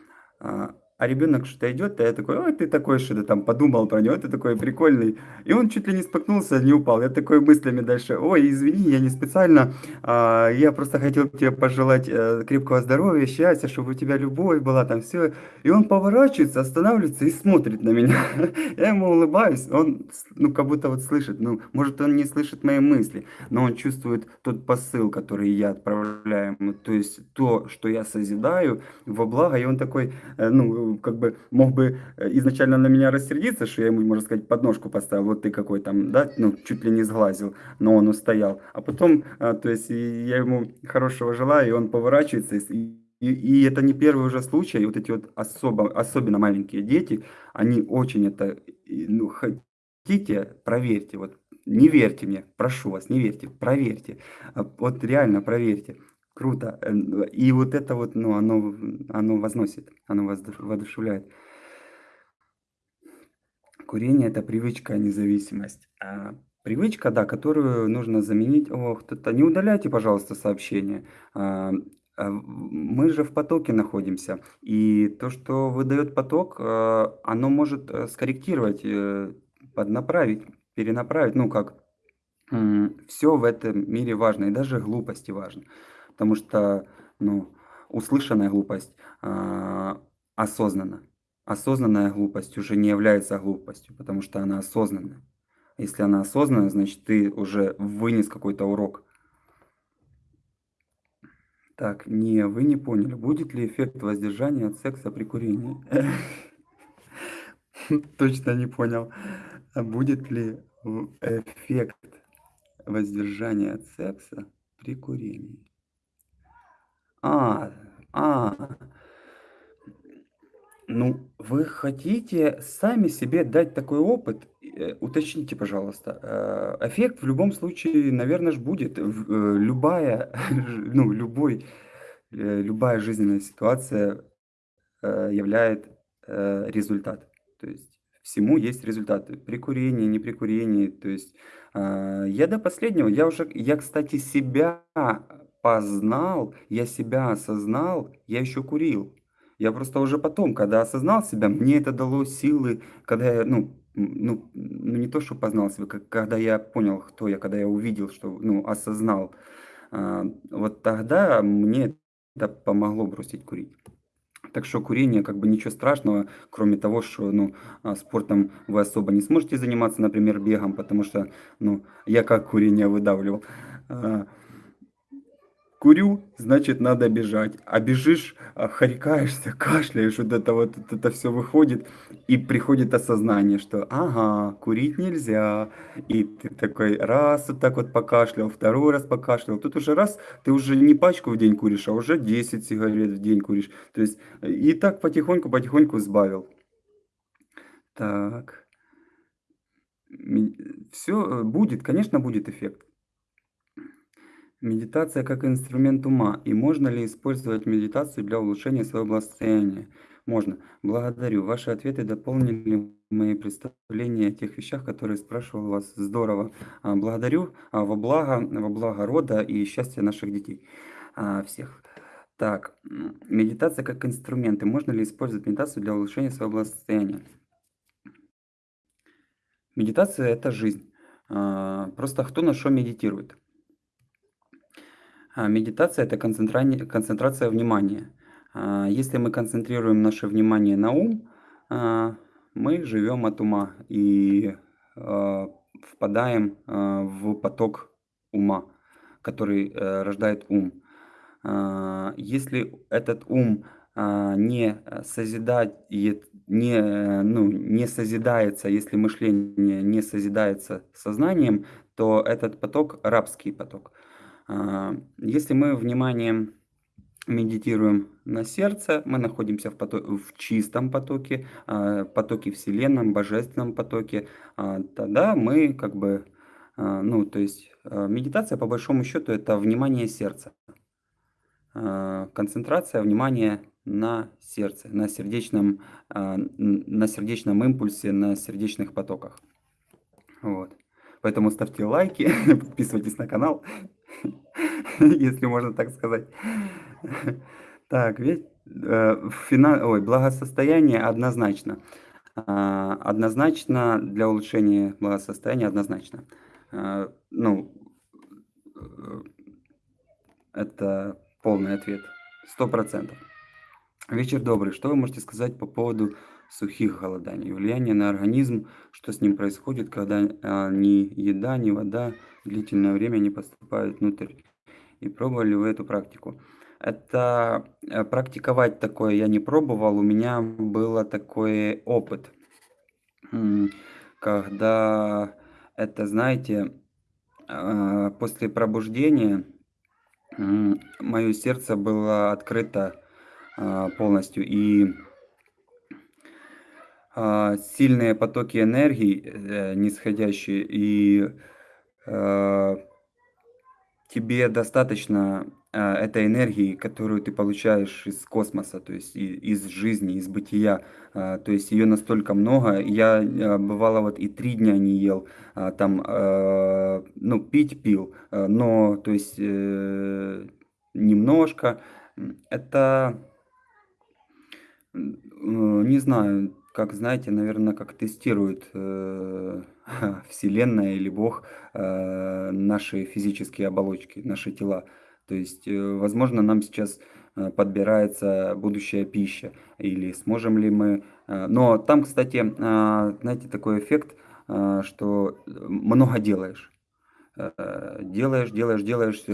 а, а ребенок что-то идет, а я такой: "Ой, ты такой что-то там подумал про него, ты такой прикольный". И он чуть ли не споткнулся, не упал. Я такой мыслями дальше: "Ой, извини, я не специально, а, я просто хотел тебе пожелать, э, крепкого здоровья, счастья, чтобы у тебя любовь была, там всё". И он поворачивается, останавливается и смотрит на меня. Я ему улыбаюсь, он ну, как будто вот слышит, ну, может, он не слышит мои мысли, но он чувствует тот посыл, который я отправляю ему. То есть то, что я созидаю во благо, и он такой, э, ну, как бы мог бы э, изначально на меня рассердиться, что я ему, можно сказать, подножку поставил, вот ты какой там, да, ну, чуть ли не сглазил, но он устоял. А потом, а, то есть я ему хорошего желаю, и он поворачивается, и, и, это не первый уже случай, и вот эти вот особо, особенно маленькие дети, они очень это, ну, хотите, проверьте, вот не верьте мне, прошу вас, не верьте, проверьте. А, вот реально проверьте. Круто. Э, и вот это вот, ну, оно оно возносит, оно воодушевляет. Курение- это привычка, а не зависимость. А, привычка, да, которую нужно заменить О, кто-то не удаляйте, пожалуйста, сообщения. А, а, мы же в потоке находимся, и то, что выдает поток, а, оно может, э, скорректировать, э, поднаправить, перенаправить. Ну, как, м, всё в этом мире важно, и даже глупости важны. Потому что, ну, услышанная глупость, а, осознанна. Осознанная глупость уже не является глупостью, потому что она осознанная. Если она осознанная, значит, ты уже вынес какой-то урок. Так, не, вы не поняли, будет ли эффект воздержания от секса при курении? Точно не понял. А будет ли эффект воздержания от секса при курении? А, а. Ну, вы хотите сами себе дать такой опыт? Э, уточните, пожалуйста. Э, эффект в любом случае, наверно ж, будет. Э, любая, ну, любой, любая жизненная ситуация, являет, э, результат. То есть всему есть результаты. При курении, не при курении. То есть, я до последнего, я уже, я, кстати, себя познал, я себя осознал, я еще курил. Я просто уже потом, когда осознал себя, мне это дало силы, когда я, ну, ну, ну не то, что познал себя, как когда я понял, кто я, когда я увидел, что, ну, осознал, а, вот тогда мне это помогло бросить курить. Так что курение как бы ничего страшного, кроме того, что, ну, а, спортом вы особо не сможете заниматься, например, бегом, потому что, ну, я как курение выдавливал. Курю, значит, надо бежать. А бежишь, а, харькаешься, кашляешь, вот это вот вот это всё выходит, и приходит осознание, что ага, курить нельзя. И ты такой раз вот так вот покашлял, второй раз покашлял. Тут уже раз, ты уже не пачку в день куришь, а уже 10 сигарет в день куришь. То есть и так потихоньку потихоньку сбавил. Так. Ме всё, будет, конечно, будет эффект. Медитация как инструмент ума. И можно ли использовать медитацию для улучшения своего благосостояния? Можно. Благодарю. Ваши ответы дополнили мои представления о тех вещах, которые спрашивал вас. Здорово. А, благодарю. А, во благо, во благо рода и счастья наших детей. А, всех. Так, медитация как инструмент. И можно ли использовать медитацию для улучшения своего благосостояния? Медитация- это жизнь. Просто кто на что медитирует? А, медитация- это концентрани концентрация внимания. А, если мы концентрируем наше внимание на ум, а, мы живем от ума и, впадаем, в поток ума, который, э, рождает ум. Если этот ум, не созидает, не, ну, не созидается, если мышление не созидается сознанием, то этот поток рабский поток. А, если мы вниманием медитируем на сердце, мы находимся в, потоке, в чистом потоке, а, потоке Вселенном, божественном потоке, а, тогда мы как бы, ну, то есть медитация по большому счету это внимание сердца. Концентрация внимания на сердце, на сердечном, на сердечном импульсе, на сердечных потоках. Вот. Поэтому ставьте лайки, подписывайтесь на канал, если можно так сказать. Так, ведь э, фина... Ой, благосостояние однозначно. Э, однозначно для улучшения благосостояния однозначно. Э, ну, э, это полный ответ. Сто процентов. Вечер добрый. Что вы можете сказать по поводу сухих голоданий, влияние на организм, что с ним происходит, когда а, ни еда, ни вода длительное время не поступают внутрь. И пробовали вы эту практику? Это э, практиковать такое я не пробовал, у меня был такой опыт, когда это, знаете, а, после пробуждения мое сердце было открыто а, полностью и а, сильные потоки энергии, э, нисходящие, и тебе достаточно а, этой энергии, которую ты получаешь из космоса, то есть из жизни, из бытия. То есть ее настолько много. Я бывало вот и три дня не ел, там, ну, пить пил, но, то есть э, немножко. Это, не знаю, как знаете, наверное, как тестирует э, Вселенная или Бог э, наши физические оболочки, наши тела. То есть, э, возможно, нам сейчас э, подбирается будущая пища, или сможем ли мы... Но там, кстати, знаете, такой эффект, что много делаешь. Делаешь, делаешь, делаешь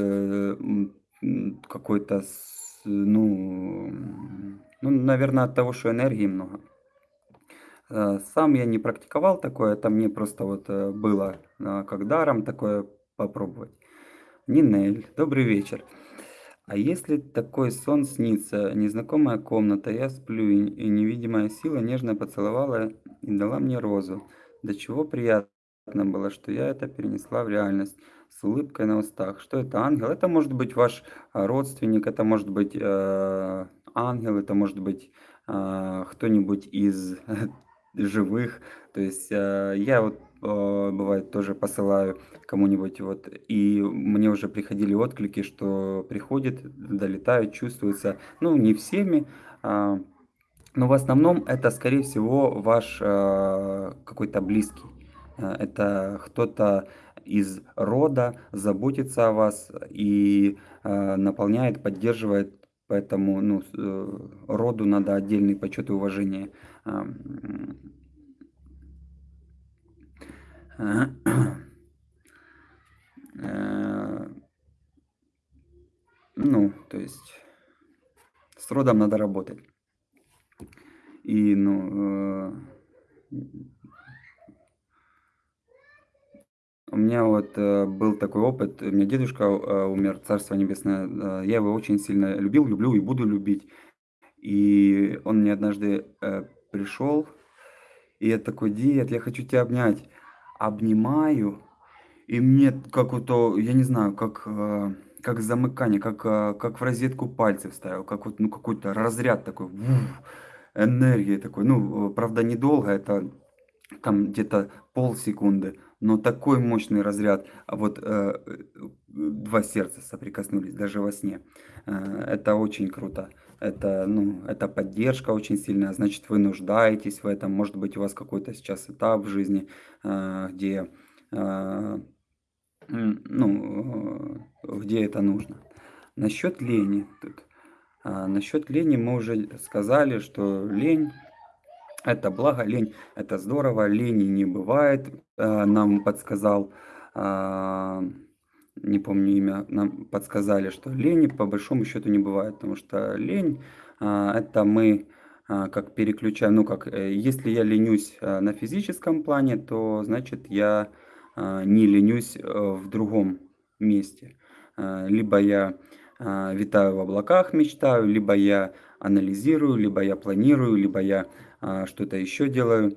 какой-то, ну, ну, наверное, от того, что энергии много. Э, сам я не практиковал такое, это мне просто вот э, было э, как даром такое попробовать. Нинель, добрый вечер. А если такой сон снится, незнакомая комната, я сплю, и невидимая сила нежно поцеловала и дала мне розу. До чего приятно было, что я это перенесла в реальность с улыбкой на устах. Что это ангел? Это может быть ваш родственник, это может быть э, ангел, это может быть э, кто-нибудь из живых. То есть э, я вот э, бывает тоже посылаю кому-нибудь вот, и мне уже приходили отклики, что приходит, долетают, чувствуется, ну не всеми, а, но в основном это скорее всего ваш э, какой-то близкий. Это кто-то из рода заботится о вас и наполняет, поддерживает Поэтому ну, роду надо отдельный почет и уважение ну, то есть с родом надо работать. И, ну, э, у меня вот э, был такой опыт, у меня дедушка э, умер, Царство Небесное, я его очень сильно любил, люблю и буду любить. И он мне однажды пришел, и я такой, дед, я хочу тебя обнять. Обнимаю, и мне как вот, я не знаю, как, э, как замыкание, как, э, как в розетку пальцы вставил, как вот, ну, какой-то разряд такой, вуф, энергии такой. Ну, правда, недолго, это там где-то полсекунды, но такой мощный разряд, а вот э, два сердца соприкоснулись даже во сне. Э, это очень круто. Это, ну, это поддержка очень сильная, значит, вы нуждаетесь в этом. Может быть, у вас какой-то сейчас этап в жизни, э, где, э, ну, э, где это нужно. Насчет лени. Тут. А, насчет лени мы уже сказали, что лень это благо, лень это здорово, лени не бывает, нам подсказал не помню имя, нам подсказали, что лени по большому счету не бывает, потому что лень а, это мы а, как переключаем, ну как, э, если я ленюсь а, на физическом плане, то значит я а, не ленюсь э, в другом месте. А, либо я а, витаю в облаках, мечтаю, либо я анализирую, либо я планирую, либо я а, что-то еще делаю.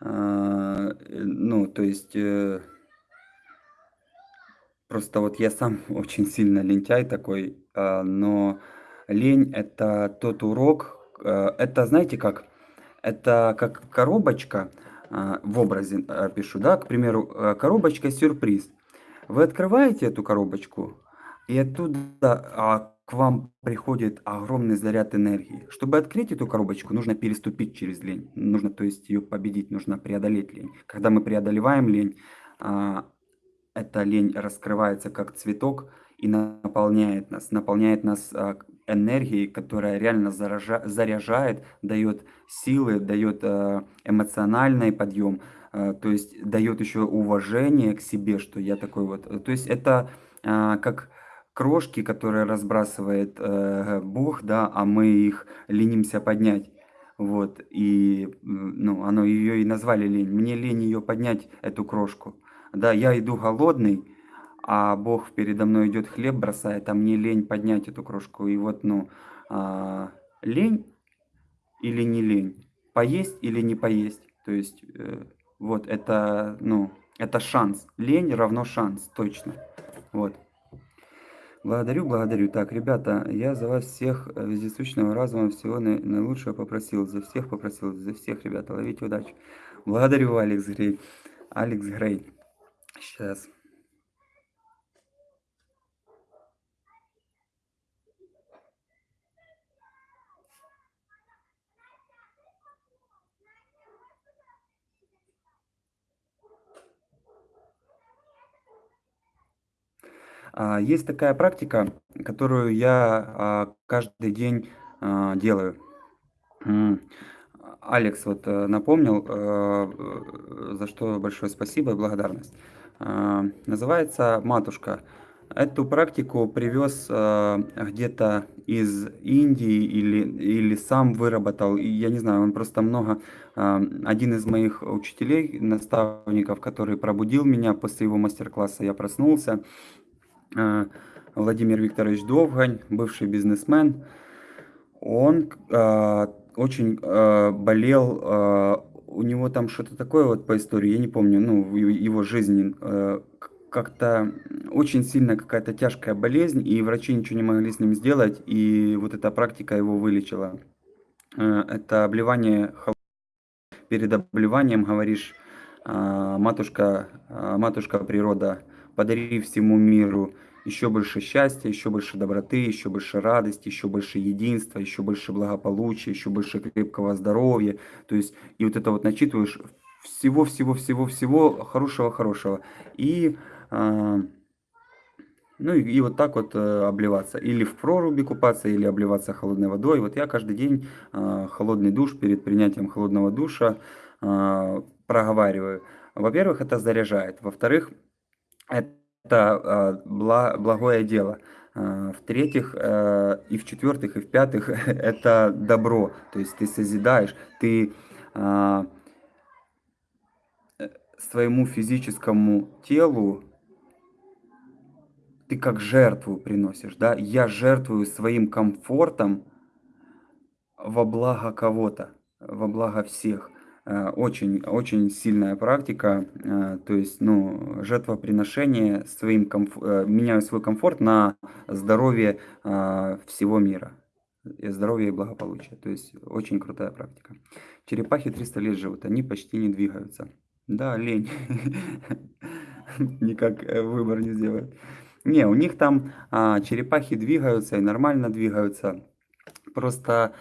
А, э, ну, то есть, э, просто вот я сам очень сильно лентяй такой, а, но лень это тот урок, это знаете как, это как коробочка, а, в образе а, пишу, да, к примеру, коробочка сюрприз. Вы открываете эту коробочку, и оттуда а, к вам приходит огромный заряд энергии. Чтобы открыть эту коробочку, нужно переступить через лень. Нужно, то есть, ее победить, нужно преодолеть лень. Когда мы преодолеваем лень, а, эта лень раскрывается как цветок и наполняет нас, наполняет нас а, энергией, которая реально заража, заряжает, дает силы, дает а, эмоциональный подъем, то есть дает еще уважение к себе, что я такой вот. То есть это как крошки, которые разбрасывает э, Бог, да, а мы их ленимся поднять. Вот, и, ну, оно ее и назвали лень. Мне лень ее поднять, эту крошку. Да, я иду голодный, а Бог передо мной идет хлеб бросает, а мне лень поднять эту крошку. И вот, ну, а, лень или не лень, поесть или не поесть. То есть, э, вот, это, ну, это шанс. Лень равно шанс, точно. Вот. Благодарю, благодарю. Так, ребята, я за вас всех э, вездесущного разума всего наилучшего попросил. За всех попросил, за всех, ребята, ловите удачи. Благодарю, Алекс Грей. Алекс Грей. Сейчас. А, есть такая практика, которую я а, каждый день а, делаю. Алекс вот э, напомнил, э, за что большое спасибо и благодарность. Называется «Матушка». Эту практику привез где-то из Индии или, или сам выработал. Я не знаю, он просто много... Один из моих учителей, наставников, который пробудил меня после его мастер-класса, я проснулся, Э, Владимир Викторович Довгань, бывший бизнесмен, он э, очень э, болел, э, у него там что-то такое вот по истории, я не помню, ну, его жизни, э, как-то очень сильно какая-то тяжкая болезнь, и врачи ничего не могли с ним сделать, и вот эта практика его вылечила. Э, это обливание перед обливанием говоришь, э, матушка, э, матушка природа, подари всему миру еще больше счастья, еще больше доброты, еще больше радости, еще больше единства, еще больше благополучия, еще больше крепкого здоровья. То есть, и вот это вот начитываешь всего-всего-всего-всего хорошего-хорошего. И, э, ну и, и вот так вот э, обливаться. Или в проруби купаться, или обливаться холодной водой. Вот я каждый день э, холодный душ перед принятием холодного душа э, проговариваю. Во-первых, это заряжает. Во-вторых, это благое дело. В-третьих, э, и в-четвертых, и в-пятых, это добро. То есть ты созидаешь, ты э, своему физическому телу ты как жертву приносишь, да? Я жертвую своим комфортом во благо кого-то, во благо всех. Э, очень, очень сильная практика, э, то есть, ну, жертвоприношение своим, комф... Э, меняю свой комфорт на здоровье всего мира, здоровье и благополучие, то есть, очень крутая практика. Черепахи 300 лет живут, они почти не двигаются. Да, лень, никак выбор не сделают. Не, у них там а, черепахи двигаются и нормально двигаются, просто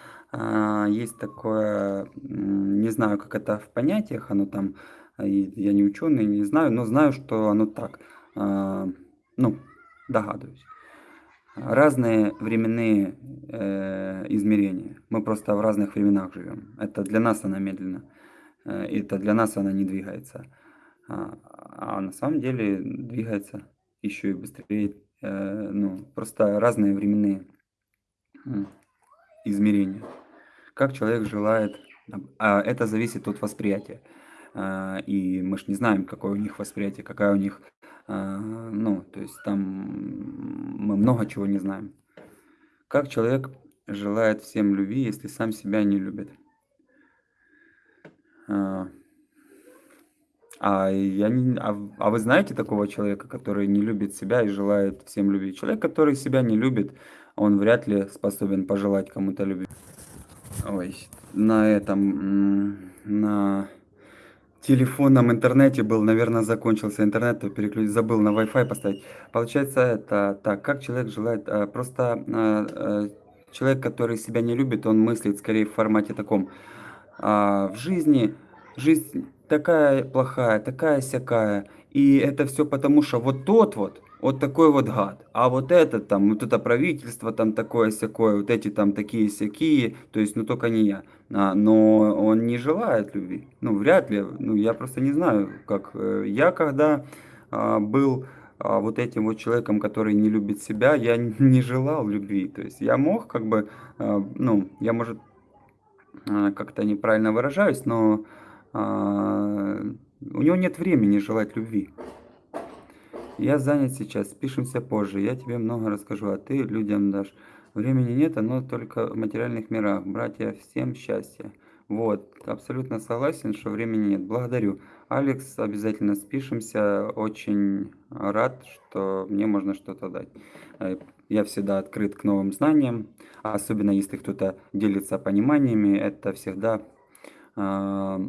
есть такое, не знаю, как это в понятиях, оно там, а, я не ученый, не знаю, но знаю, что оно так, а, ну, догадываюсь. Разные временные э, измерения. Мы просто в разных временах живем. Это для нас она медленно. Э, это для нас она не двигается. а, а на самом деле двигается еще и быстрее. Э, ну, просто разные временные измерения. Как человек желает, а это зависит от восприятия. А, и мы ж не знаем, какое у них восприятие, какая у них, а, ну, то есть там мы много чего не знаем. Как человек желает всем любви, если сам себя не любит? А, а я не, а, а вы знаете такого человека, который не любит себя и желает всем любви? Человек, который себя не любит, он вряд ли способен пожелать кому-то любви. Ой, на этом, на телефонном интернете был, наверное, закончился интернет, то переключ забыл на Wi-Fi поставить. Получается, это так, как человек желает, а, просто, а, э, человек, который себя не любит, он мыслит скорее в формате таком: а, в жизни жизнь такая плохая, такая сякая, и это все потому, что вот тот вот, вот такой вот гад, а вот этот там, вот это правительство там такое сякое, вот эти там такие сякие, то есть, ну только не я. А, но он не желает любви. Ну, вряд ли. Ну, я просто не знаю, как э, я когда а, был а, вот этим вот человеком, который не любит себя, я не желал любви. То есть я мог как бы, а, ну, я, может, а, как-то неправильно выражаюсь, но у него нет времени желать любви. Я занят сейчас, спишемся позже, я тебе много расскажу, а ты людям дашь. Времени нет, оно только в материальных мирах. Братья, всем счастья. Вот, абсолютно согласен, что времени нет. Благодарю. Алекс, обязательно спишемся. Очень рад, что мне можно что-то дать. Э, Я всегда открыт к новым знаниям, особенно если кто-то делится пониманиями. Это всегда а,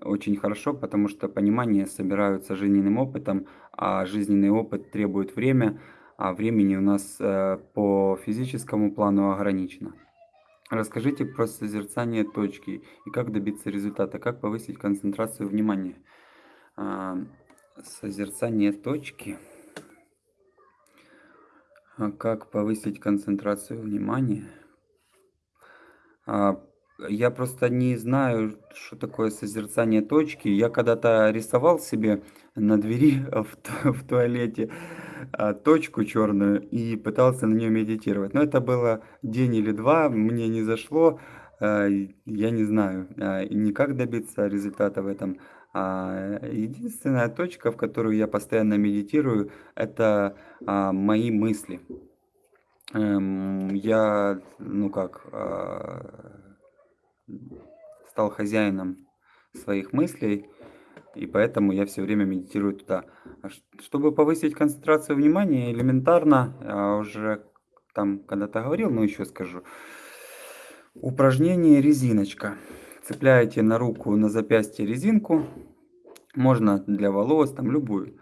очень хорошо, потому что понимания собираются жизненным опытом, а жизненный опыт требует время, а времени у нас э, по физическому плану ограничено. Расскажите про созерцание точки и как добиться результата, как повысить концентрацию внимания. А, Созерцание точки. А Как повысить концентрацию внимания? А, я просто не знаю, что такое созерцание точки. Я когда-то рисовал себе на двери в в туалете, а, точку черную и пытался на нее медитировать. Но это было день или 2, мне не зашло. А, я не знаю, а, никак добиться результата в этом. Единственная точка, в которую я постоянно медитирую- это, мои мысли. Эм, я, ну как, стал хозяином своих мыслей, и поэтому я все время медитирую туда. А чтобы повысить концентрацию внимания, элементарно, а, уже там когда-то говорил, но еще скажу. Упражнение резиночка. Цепляете на руку, на запястье резинку, можно для волос, там любую.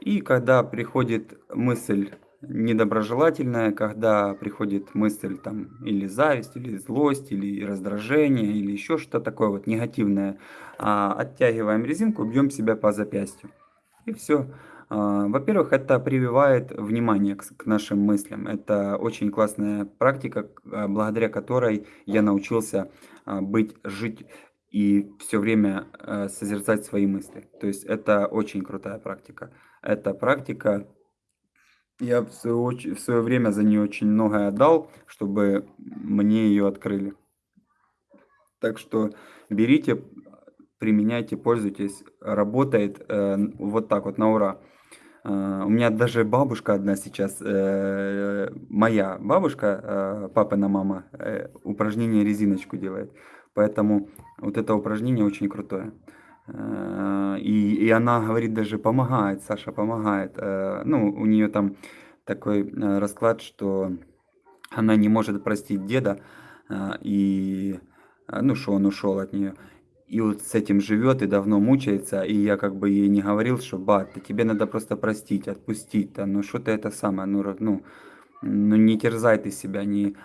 И когда приходит мысль недоброжелательная, когда приходит мысль там или зависть, или злость, или раздражение, или еще что-то такое вот негативное, а, оттягиваем резинку, бьем себя по запястью. И все. Во-первых, это прививает внимание к, нашим мыслям. Это очень классная практика, а, благодаря которой я научился а, быть, жить и все время э, созерцать свои мысли. То есть это очень крутая практика. Эта практика я в свое оч в своё время за нее очень многое отдал, чтобы мне ее открыли. Так что берите, применяйте, пользуйтесь. Работает, э, вот так вот на ура. А, у меня даже бабушка одна сейчас, э, моя бабушка, э, папина мама, э, упражнение резиночку делает. Поэтому вот это упражнение очень крутое. Э, и и она говорит, даже помогает, Саша, помогает. Э, ну, у нее там такой, э, расклад, что она не может простить деда, и, ну, что он ушел от нее. И вот с этим живет и давно мучается. И я как бы ей не говорил, что: "Бат, тебе надо просто простить, отпустить, да, ну что ты это самое, ну ну ну не терзай ты себя, не"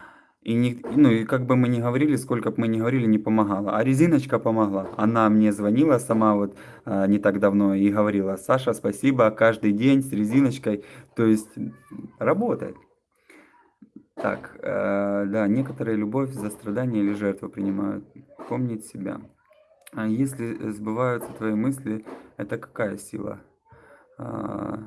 И не ну и как бы мы ни говорили, сколько бы мы ни говорили, не помогало. А резиночка помогла. Она мне звонила сама вот, а, не так давно и говорила: "Саша, спасибо, каждый день с резиночкой". То есть, работает. Так, э, да, некоторые любовь за страдания или жертву принимают. Помнить себя. А если сбываются твои мысли, Это какая сила? А,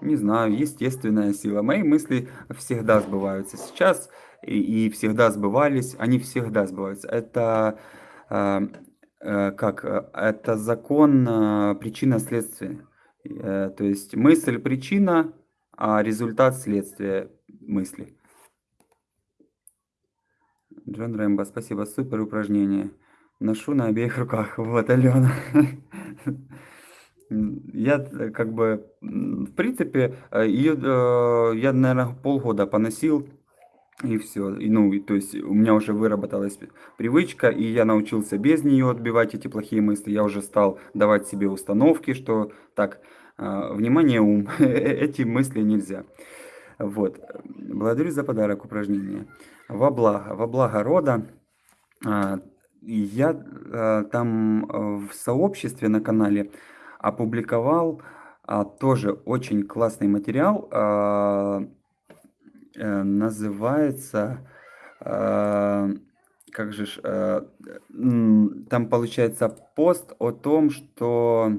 не знаю, естественная сила. Мои мысли всегда сбываются сейчас и, и всегда сбывались, они всегда сбываются. Это а, э, как? Это закон причина-следствия. Э, то есть мысль причина, а результат следствия мысли. Джон Рэмбо, спасибо, супер упражнение. Ношу на обеих руках. Вот, Алена. Я э, как бы, в принципе, ее, э, я, наверное, полгода поносил, и все. И, ну, и, то есть у меня уже выработалась привычка, и я научился без нее отбивать эти плохие мысли. Я уже стал давать себе установки, что так, э, внимание, ум, эти мысли нельзя. Вот. Благодарю за подарок упражнения. Во благо, во благо рода. А, я а, там в сообществе на канале опубликовал тоже очень классный материал. А, называется... А, как же... А, там получается пост о том, что...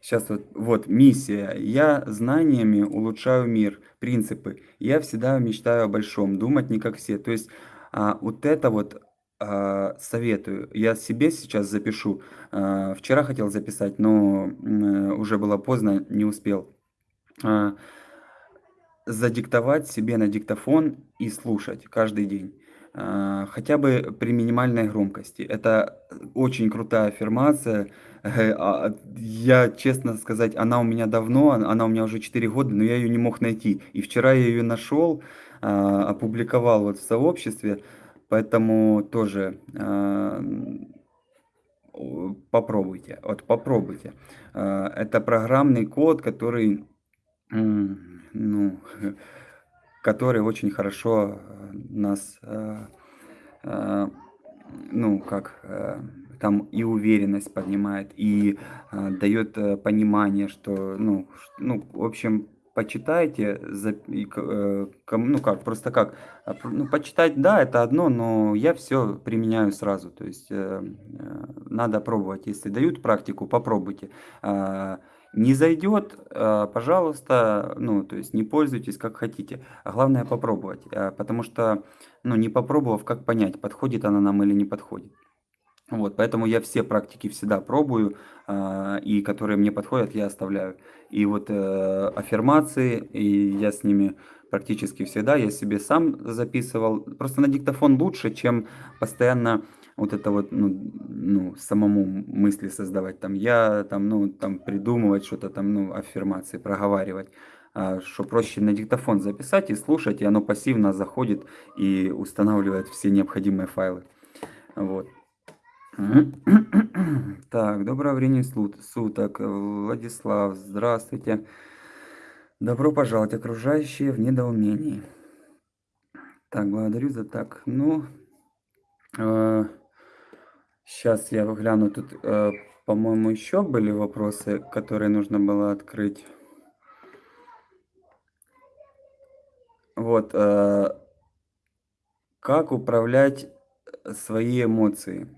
Сейчас вот, вот миссия. Я знаниями улучшаю мир. Принципы. Я всегда мечтаю о большом. Думать не как все. То есть а, вот это вот советую. Я себе сейчас запишу. Вчера хотел записать, но э, уже было поздно, не успел. А, задиктовать себе на диктофон и слушать каждый день. Хотя бы при минимальной громкости. Это очень крутая аффирмация. Э, я, честно сказать, она у меня давно, она у меня уже 4 года, но я ее не мог найти. И вчера я ее нашел, опубликовал вот в сообществе. Поэтому тоже э, попробуйте. Вот попробуйте. Э, это программный код, который, ну, который очень хорошо нас, э, ну, как там и уверенность поднимает, и дает понимание, что, ну, ну, в общем, почитайте, за, э, ну как, просто как, а, ну почитать, да, это одно, но я все применяю сразу, то есть э, э, надо пробовать, если дают практику, попробуйте. Э, не зайдет, э, пожалуйста, ну, то есть не пользуйтесь как хотите, а главное попробовать, э, потому что, ну, не попробовав, как понять, подходит она нам или не подходит. Вот, поэтому я все практики всегда пробую, э, и которые мне подходят, я оставляю. И вот аффирмации, и я с ними практически всегда, я себе сам записывал. Просто на диктофон лучше, чем постоянно вот это вот, ну, ну самому мысли создавать. Там я, там, ну, там придумывать что-то там, ну, аффирмации, проговаривать. А, что проще на диктофон записать и слушать, и оно пассивно заходит и устанавливает все необходимые файлы. Вот. Так, доброго времени суток. Владислав, здравствуйте. Добро пожаловать, окружающие в недоумении. Так, благодарю за так. Ну, э, сейчас я гляну. Тут, э, по-моему, еще были вопросы, которые нужно было открыть. Вот. Э, как управлять свои эмоции?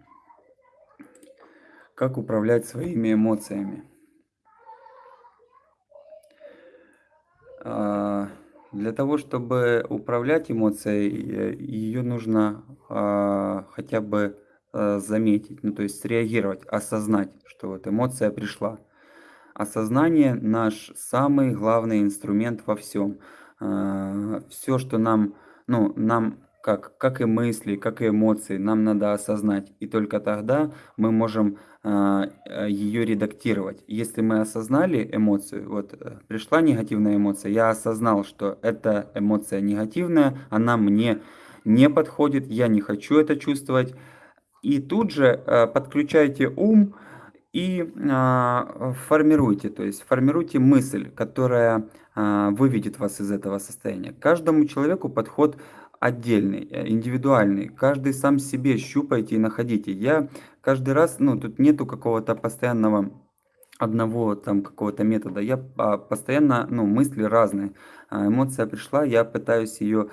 Как управлять своими эмоциями? А, для того, чтобы управлять эмоцией, ее нужно а, хотя бы заметить, ну то есть среагировать, осознать, что вот эмоция пришла. Осознание наш самый главный инструмент во всем. Все, что нам, ну, нам как, как и мысли, как и эмоции, нам надо осознать. И только тогда мы можем э, ее редактировать. Если мы осознали эмоцию, вот э, пришла негативная эмоция, я осознал, что эта эмоция негативная, она мне не подходит, я не хочу это чувствовать. И тут же э, подключайте ум и а, формируйте, то есть формируйте мысль, которая а, выведет вас из этого состояния. Каждому человеку подход отдельный, э, индивидуальный. Каждый сам себе щупайте и находите. Я каждый раз, ну, тут нету какого-то постоянного одного там какого-то метода. Я а, постоянно, ну, мысли разные. А, эмоция пришла, я пытаюсь ее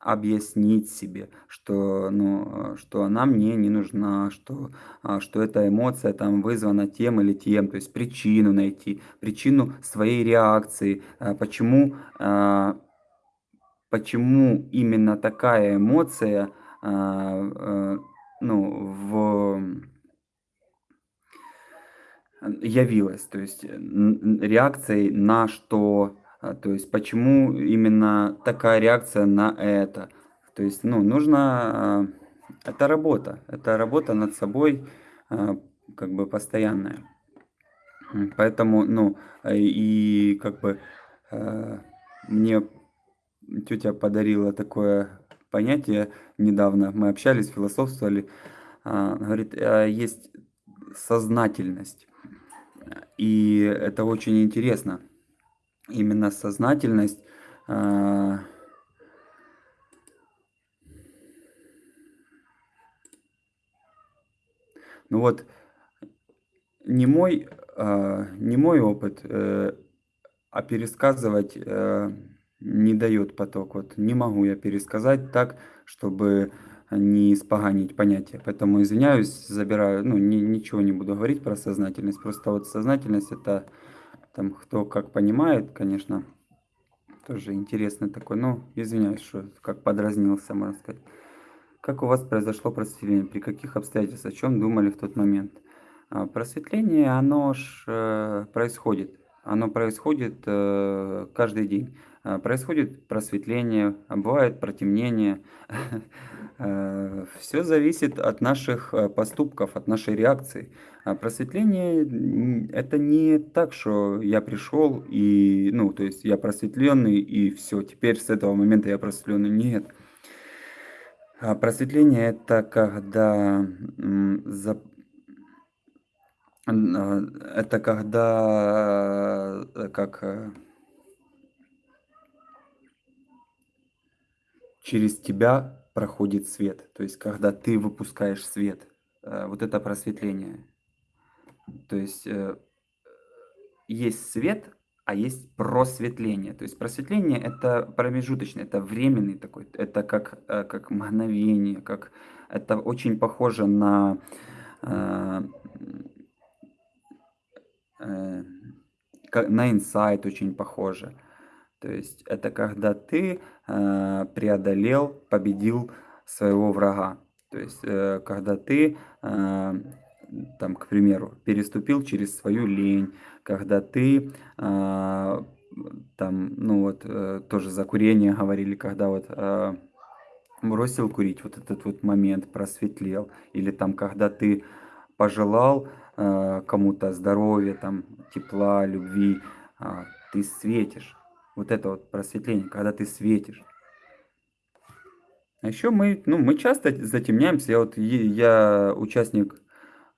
объяснить себе, что, ну, что она мне не нужна, что, а, что эта эмоция там вызвана тем или тем, то есть причину найти, причину своей реакции, а, почему, а, почему именно такая эмоция, ну, в явилась, то есть реакцией на что, а, то есть почему именно такая реакция на это. То есть, ну, нужно, а, это работа, это работа над собой, а, как бы постоянная. Поэтому, ну, э, и как бы, мне тетя подарила такое понятие недавно. Мы общались, философствовали. А, говорит, а, есть сознательность. И это очень интересно. Именно сознательность. А, ну вот, не мой, а, не мой опыт, э, а пересказывать э, не дает поток. Вот не могу я пересказать так, чтобы не испоганить понятие. Поэтому извиняюсь, забираю, ну, ни, ничего не буду говорить про сознательность. Просто вот сознательность это там кто как понимает, конечно, тоже интересный такой. Ну, извиняюсь, что как подразнился, можно сказать. Как у вас произошло просветление? При каких обстоятельствах? О чем думали в тот момент? А, просветление, оно ж э, происходит. Оно происходит э, каждый день. А, происходит просветление, а бывает протемнение. Э, Все зависит от наших э, поступков, от нашей реакции. А просветление это не так, что я пришел и, ну, то есть я просветленный и все, теперь с этого момента я просветленный. Нет. А просветление это когда за это когда как через тебя проходит свет. То есть, когда ты выпускаешь свет, э, вот это просветление. То есть, э, есть свет, а есть просветление. То есть просветление это промежуточное, это временный такой, это как, э, как мгновение, как это очень похоже на на инсайт очень похоже. То есть это когда ты преодолел, победил своего врага. То есть э, когда ты, э, там, к примеру, переступил через свою лень, когда ты э, там, ну вот, э, тоже за курение говорили, когда вот э, бросил курить, вот этот вот момент просветлел, или там, когда ты пожелал э, кому-то здоровья, там, тепла, любви, э, ты светишь. Вот это вот просветление, когда ты светишь. А еще мы, ну, мы часто затемняемся. Я вот я участник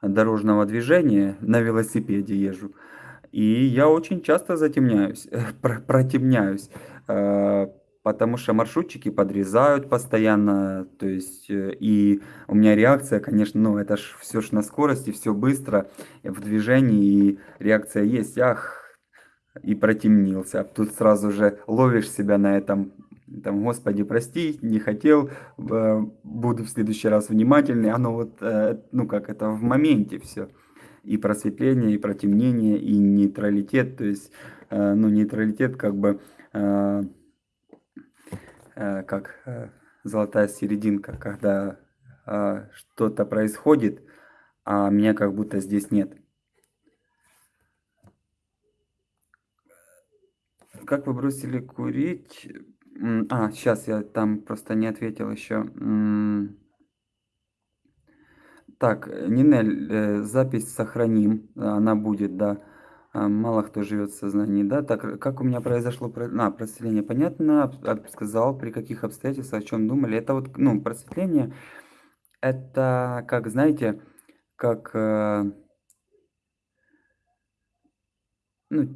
дорожного движения, на велосипеде езжу. И я очень часто затемняюсь, протемняюсь, э, потому что маршрутчики подрезают постоянно, то есть, э, и у меня реакция, конечно, ну, это ж все ж на скорости, все быстро, в движении, и реакция есть, ах, и протемнился. А тут сразу же ловишь себя на этом, там, господи, прости, не хотел, э, буду в следующий раз внимательный. Оно вот, э, ну как, это в моменте все. И просветление, и протемнение, и нейтралитет. То есть, э, ну, нейтралитет как бы, как золотая серединка, когда что-то происходит, а меня как будто здесь нет. Как вы бросили курить? А, сейчас я там просто не ответил еще. Так, Нинель, э, запись сохраним, она будет, да. А, мало кто живет в сознании, да. Так, как у меня произошло про... а, просветление? Понятно, сказал, при каких обстоятельствах, о чем думали. Это вот, ну, просветление, это, как, знаете, как, э, ну,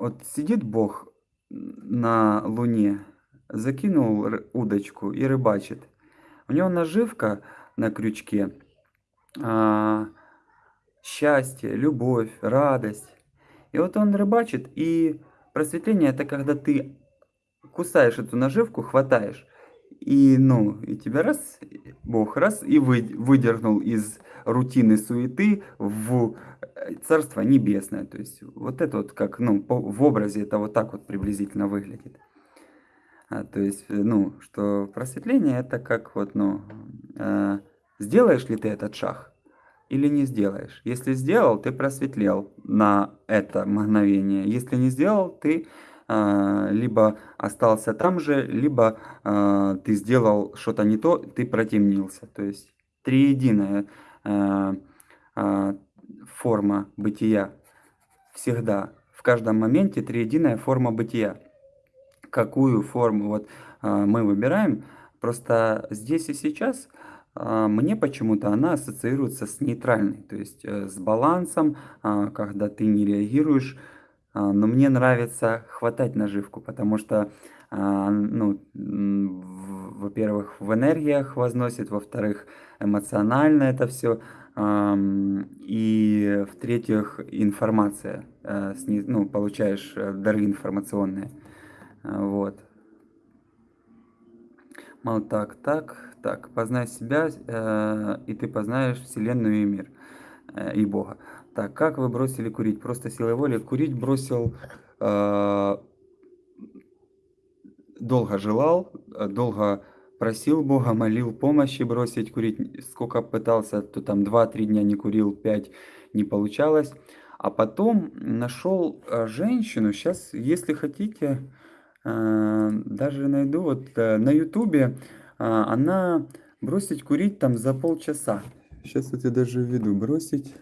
вот сидит Бог на Луне, закинул удочку и рыбачит. У него наживка на крючке, а, счастье, любовь, радость. И вот он рыбачит, и просветление это когда ты кусаешь эту наживку, хватаешь, и, ну, и тебя раз, Бог раз, и вы, выдернул из рутины суеты в э, Царство Небесное. То есть вот это вот как, ну, по, в образе это вот так вот приблизительно выглядит. А, то есть, э, ну, что просветление это как вот, ну, э, сделаешь ли ты этот шаг или не сделаешь. Если сделал, ты просветлел на это мгновение. Если не сделал, ты либо остался там же, либо а, ты сделал что-то не то, ты протемнился. То есть триединая а, форма бытия всегда, в каждом моменте триединая форма бытия. Какую форму вот мы выбираем, просто здесь и сейчас мне почему-то она ассоциируется с нейтральной, то есть э, с балансом, когда ты не реагируешь а, но мне нравится хватать наживку, потому что, а, ну, во-первых, в энергиях возносит, во-вторых, эмоционально это все, и в-третьих, информация, э, ну, получаешь э, дары информационные, вот. Мало так, так, так, познай себя, э, и ты познаешь Вселенную и мир, и Бога. Так, как вы бросили курить? Просто силой воли. Курить бросил, э, долго желал, долго просил Бога, молил помощи бросить курить. Сколько пытался, то там 2-3 дня не курил, 5 не получалось. А потом нашел э, женщину, сейчас, если хотите, э, даже найду, вот э, на ютубе, э, она бросить курить там за полчаса. Сейчас вот я даже введу, бросить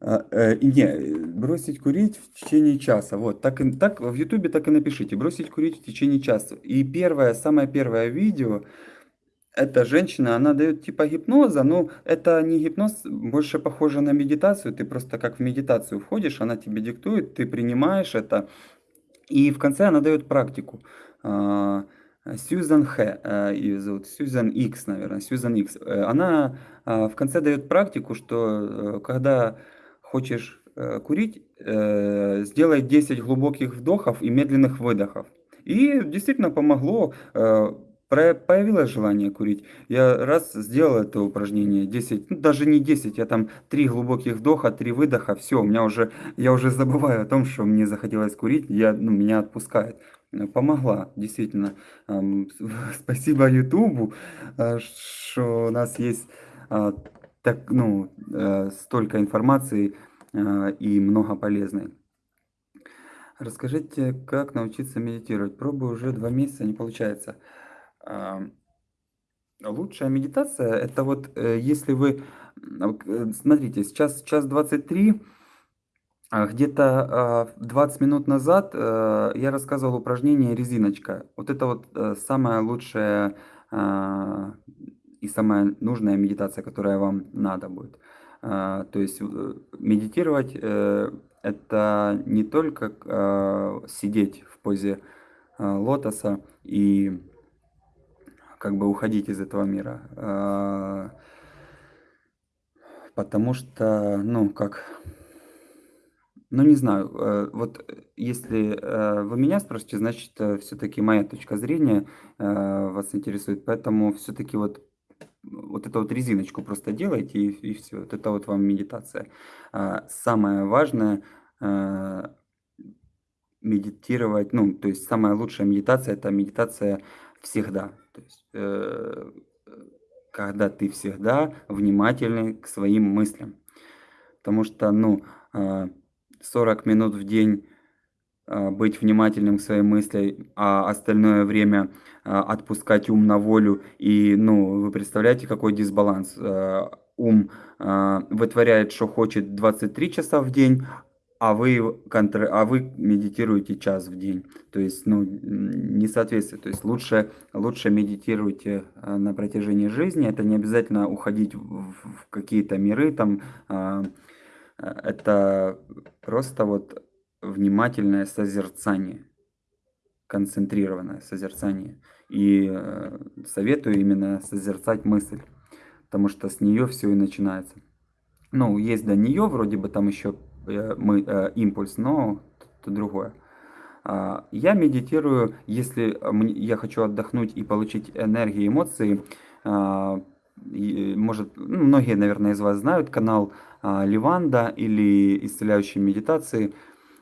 не, бросить курить в течение часа. Вот, так, так в Ютубе так и напишите, бросить курить в течение часа. И первое, самое первое видео, эта женщина, она дает типа гипноза, но это не гипноз, больше похоже на медитацию. Ты просто как в медитацию входишь, она тебе диктует, ты принимаешь это. И в конце она дает практику. А, Сьюзан Х, э, ее зовут, Сьюзан Икс, наверное, Сьюзан Икс. Э, она а, в конце дает практику, что э, когда хочешь э, курить, э, сделай 10 глубоких вдохов и медленных выдохов. И действительно помогло, э, появилось желание курить. Я раз сделал это упражнение, 10, ну, даже не 10, я там 3 глубоких вдоха, 3 выдоха, все, у меня уже, я уже забываю о том, что мне захотелось курить, я, ну, меня отпускает. Помогла, действительно. Спасибо Ютубу, что у нас есть а, так, ну, э, столько информации э, и много полезной. Расскажите, как научиться медитировать. Пробую уже два месяца, не получается. Э, лучшая медитация, это вот э, если вы, э, смотрите, сейчас час 23, а где-то 20 а, минут назад э, я рассказывал упражнение резиночка. Вот это вот э, самое лучшее и самая нужная медитация, которая вам надо будет. А, то есть э, медитировать э, это не только а, сидеть в позе а, лотоса и как бы уходить из этого мира. Потому что, ну, как, ну, не знаю, э, вот если вы меня спрашиваете, значит, все-таки моя точка зрения вас интересует, поэтому все-таки вот вот эту вот резиночку просто делайте и, и все. Вот это вот вам медитация. А, самое важное а, медитировать, ну, то есть самая лучшая медитация это медитация всегда. То есть, э, когда ты всегда внимательный к своим мыслям. Потому что, ну, 40 а, минут в день а, быть внимательным к своим мыслям, а остальное время отпускать ум на волю. И, ну, вы представляете, какой дисбаланс. А, ум вытворяет, что хочет 23 часа в день, а вы, контр... а вы медитируете час в день. То есть, ну, несоответствие. То есть, лучше, лучше медитируйте на протяжении жизни. Это не обязательно уходить в какие-то миры. Там, это просто вот внимательное созерцание, концентрированное созерцание. И э, советую именно созерцать мысль, потому что с нее все и начинается. Ну, есть до нее, вроде бы там еще э, мы, э, импульс, но это другое. А, я медитирую, если я хочу отдохнуть и получить энергию, эмоции. А, может, ну, многие, наверное, из вас знают канал а, Ливанда или исцеляющие медитации.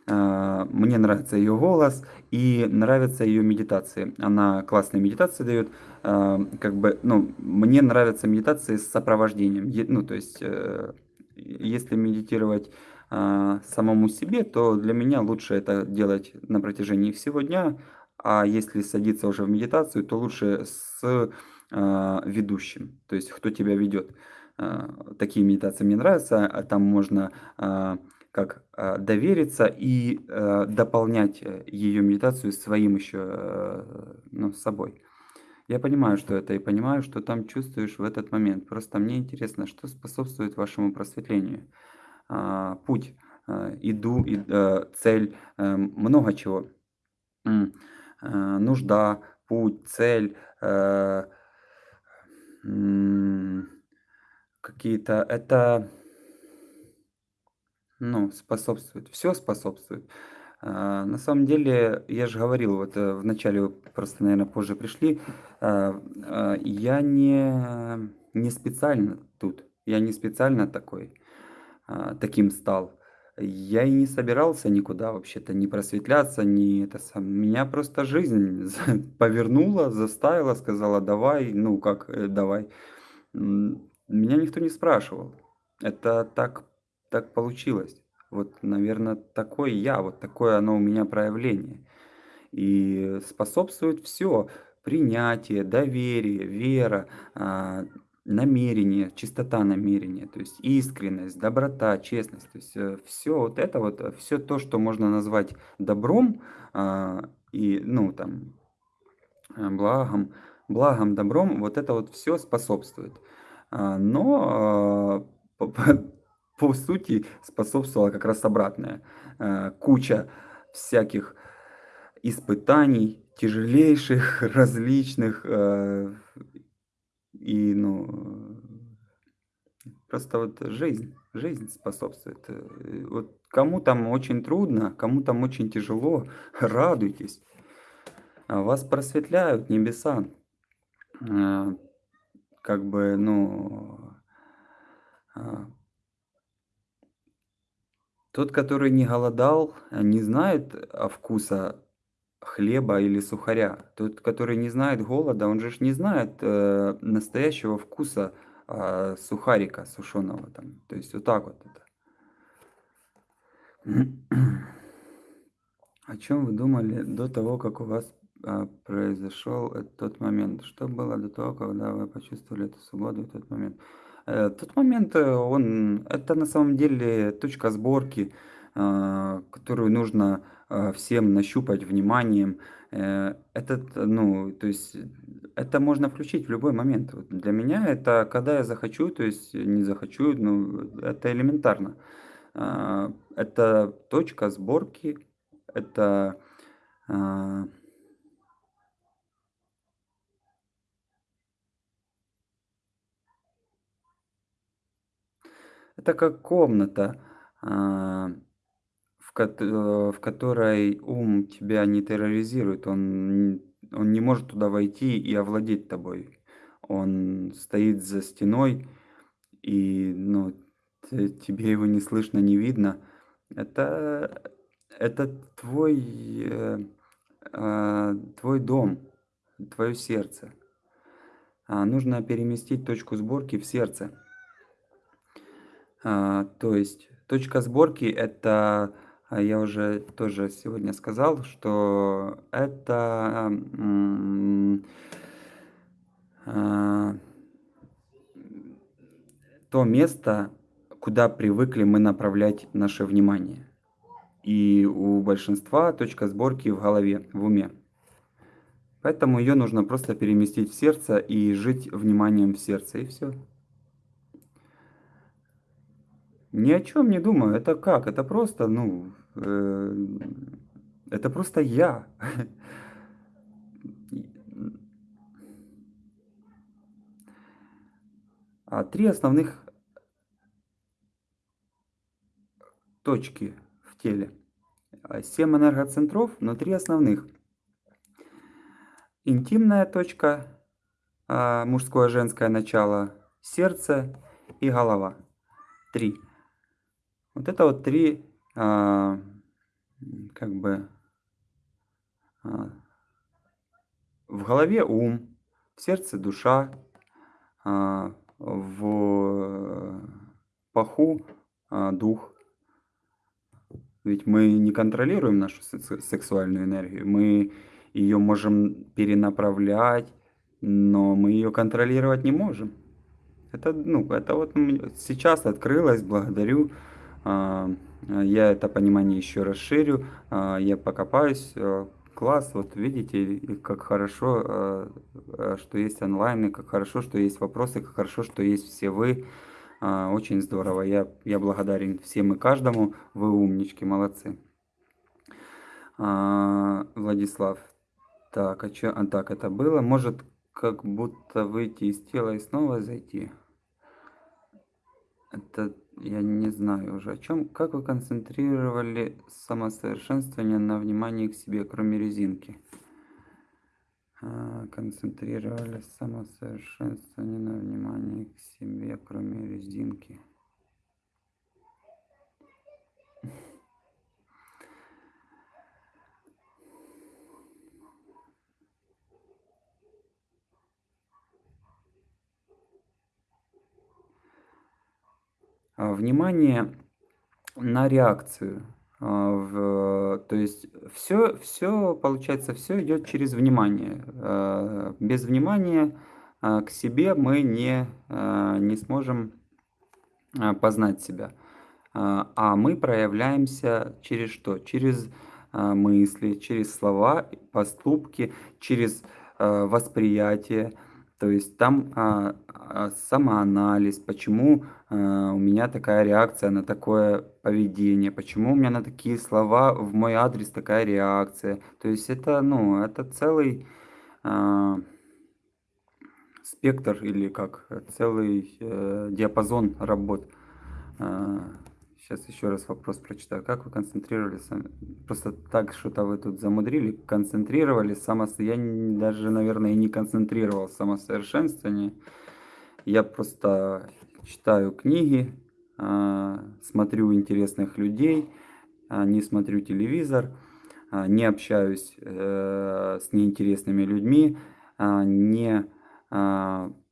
А, мне нравится ее голос и нравятся ее медитации. Она классные медитации дает. А, как бы, ну, мне нравятся медитации с сопровождением. Ну, то есть, э, если медитировать самому себе, то для меня лучше это делать на протяжении всего дня. А если садиться уже в медитацию, то лучше с ведущим, то есть кто тебя ведет. Такие медитации мне нравятся, а там можно как а, довериться и э, дополнять э, ее медитацию своим еще, э, ну, собой. Я понимаю, что это, и понимаю, что там чувствуешь в этот момент. Просто мне интересно, что способствует вашему просветлению. А, Путь, иду, и, э, цель, много чего. Нужда, путь, цель, какие-то, это ну, способствует, все способствует. А, на самом деле, я же говорил, вот, э, вначале вы просто, наверное, позже пришли, а, а, я не не специально тут, я не специально такой, таким стал. Я и не собирался никуда вообще-то ни просветляться, ни это сам. Меня просто жизнь повернула, заставила, сказала: "Давай". Ну, как, э, давай. Меня никто не спрашивал. Это так так получилось. Вот, наверное, такой я, вот такое оно у меня проявление. И способствует все: принятие, доверие, вера, а, намерение, чистота намерения, то есть искренность, доброта, честность. То есть, все вот это вот, все то, что можно назвать добром, а, и, ну, там, э, благом благом, добром, вот это вот все способствует. А, но, по сути, способствовало как раз обратное. Э, куча всяких испытаний, тяжелейших, различных, э, и, ну, просто вот жизнь, жизнь способствует. Э, вот кому там очень трудно, кому там очень тяжело, радуйтесь. А Вас просветляют небеса. Как бы, ну, а, Тот, который не голодал, э, не знает, а, вкуса хлеба или сухаря. Тот, который не знает голода, он же не знает, э, настоящего вкуса, а, сухарика сушеного там. То есть вот так вот это. О чем вы думали до того, как у вас, а, произошел, э, тот момент? Что было до того, когда вы почувствовали эту свободу в тот момент? Э, тот момент, э, он это на самом деле точка сборки, а, которую нужно, всем нащупать вниманием. Э, этот, ну, то есть, это можно включить в любой момент. Вот для меня это когда я захочу, то есть не захочу, ну, это элементарно. Это точка сборки, это, Это как комната, а, в кот э, в которой ум тебя не терроризирует. Он он не может туда войти и овладеть тобой. Он стоит за стеной, и, ну, тебе его не слышно, не видно. Это это твой, э, а, твой дом, твое сердце. А, нужно переместить точку сборки в сердце. А, то есть точка сборки- это, а, я уже тоже сегодня сказал, что это, а, то место, куда привыкли мы направлять наше внимание. И у большинства точка сборки в голове, в уме. Поэтому ее нужно просто переместить в сердце и жить вниманием в сердце, и все. Ни о чем не думаю. Это как? Это просто, ну, э, это просто я. А 3 основных точки в теле. 7 энергоцентров внутри основных. Интимная точка, мужское, женское начало, сердце и голова. Три. Вот это вот три, как бы, в голове ум, в сердце душа, в паху дух. Ведь мы не контролируем нашу сексуальную энергию, мы ее можем перенаправлять, но мы ее контролировать не можем. Это, ну, это вот сейчас открылось, благодарю. А, я это понимание еще расширю, а, я покопаюсь. Э, класс, вот видите, как хорошо, э, э, что есть онлайн, и как хорошо, что есть вопросы, как хорошо, что есть все вы. А, очень здорово. Я, я благодарен всем и каждому. Вы умнички, молодцы. Владислав. Так, а что? А так это было? Может, как будто выйти из тела и снова зайти? Это я не знаю уже о чем. Как вы концентрировали самосовершенствование на внимании к себе, кроме резинки? А, концентрировали самосовершенствование на внимании к себе, кроме резинки. А, внимание на реакцию. А, в, то есть все, все, получается, все идет через внимание. А, без внимания к себе мы не, не сможем познать себя. А мы проявляемся через что? Через мысли, через слова, поступки, через восприятие. То есть там а, а, самоанализ, почему а, у меня такая реакция на такое поведение, почему у меня на такие слова в мой адрес такая реакция. То есть это, ну, это целый а, спектр или как, целый э, диапазон работ. А, Сейчас еще раз вопрос прочитаю. Как вы концентрировали Просто так что-то вы тут замудрили. Концентрировали само... Я даже, наверное, и не концентрировал самосовершенствование. Я просто читаю книги, а, смотрю интересных людей, а, не смотрю телевизор, а, не общаюсь э, с неинтересными людьми, не,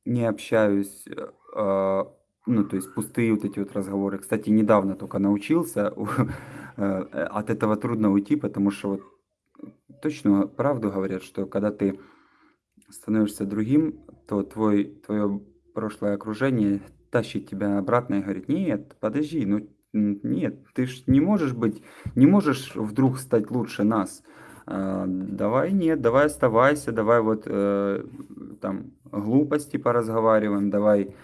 не общаюсь э, ну, то есть пустые вот эти вот разговоры. Кстати, недавно только научился, э, от этого трудно уйти, потому что вот точно правду говорят, что когда ты становишься другим, то твой, твое прошлое окружение тащит тебя обратно и говорит, нет, подожди, ну нет, ты ж не можешь быть, не можешь вдруг стать лучше нас. А, давай нет, давай оставайся, давай вот э, там глупости поразговариваем, давай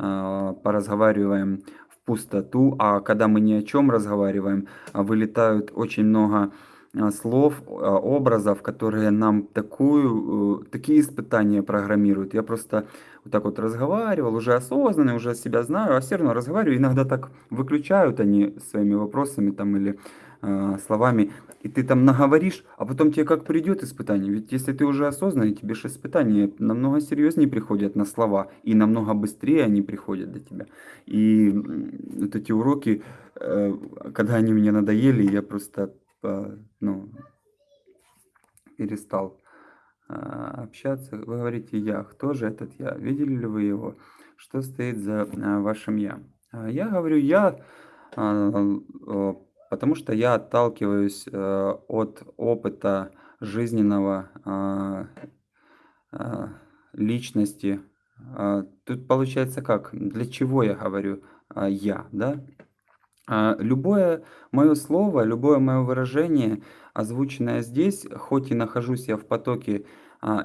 поразговариваем в пустоту, а когда мы ни о чем разговариваем, а, вылетают очень много а, слов, образов, которые нам такую, э, такие испытания программируют. Я просто вот так вот разговаривал, уже осознанно, уже себя знаю, а все равно разговариваю. Иногда так выключают они своими вопросами там или э, словами, и ты там наговоришь, а потом тебе как придет испытание. Ведь если ты уже осознанный, тебе же испытания намного серьезнее приходят на слова, и намного быстрее они приходят до тебя. И вот эти уроки, э, когда они мне надоели, я просто, э, ну, перестал э, общаться. Вы говорите «я». Кто же этот «я»? Видели ли вы его? Что стоит за вашим «я»? Я говорю «я», Потому что я отталкиваюсь э, от опыта жизненного э, э, личности. Э, тут получается как? Для чего я говорю я, да? Любое мое слово, любое мое выражение, озвученное здесь, хоть и нахожусь я в потоке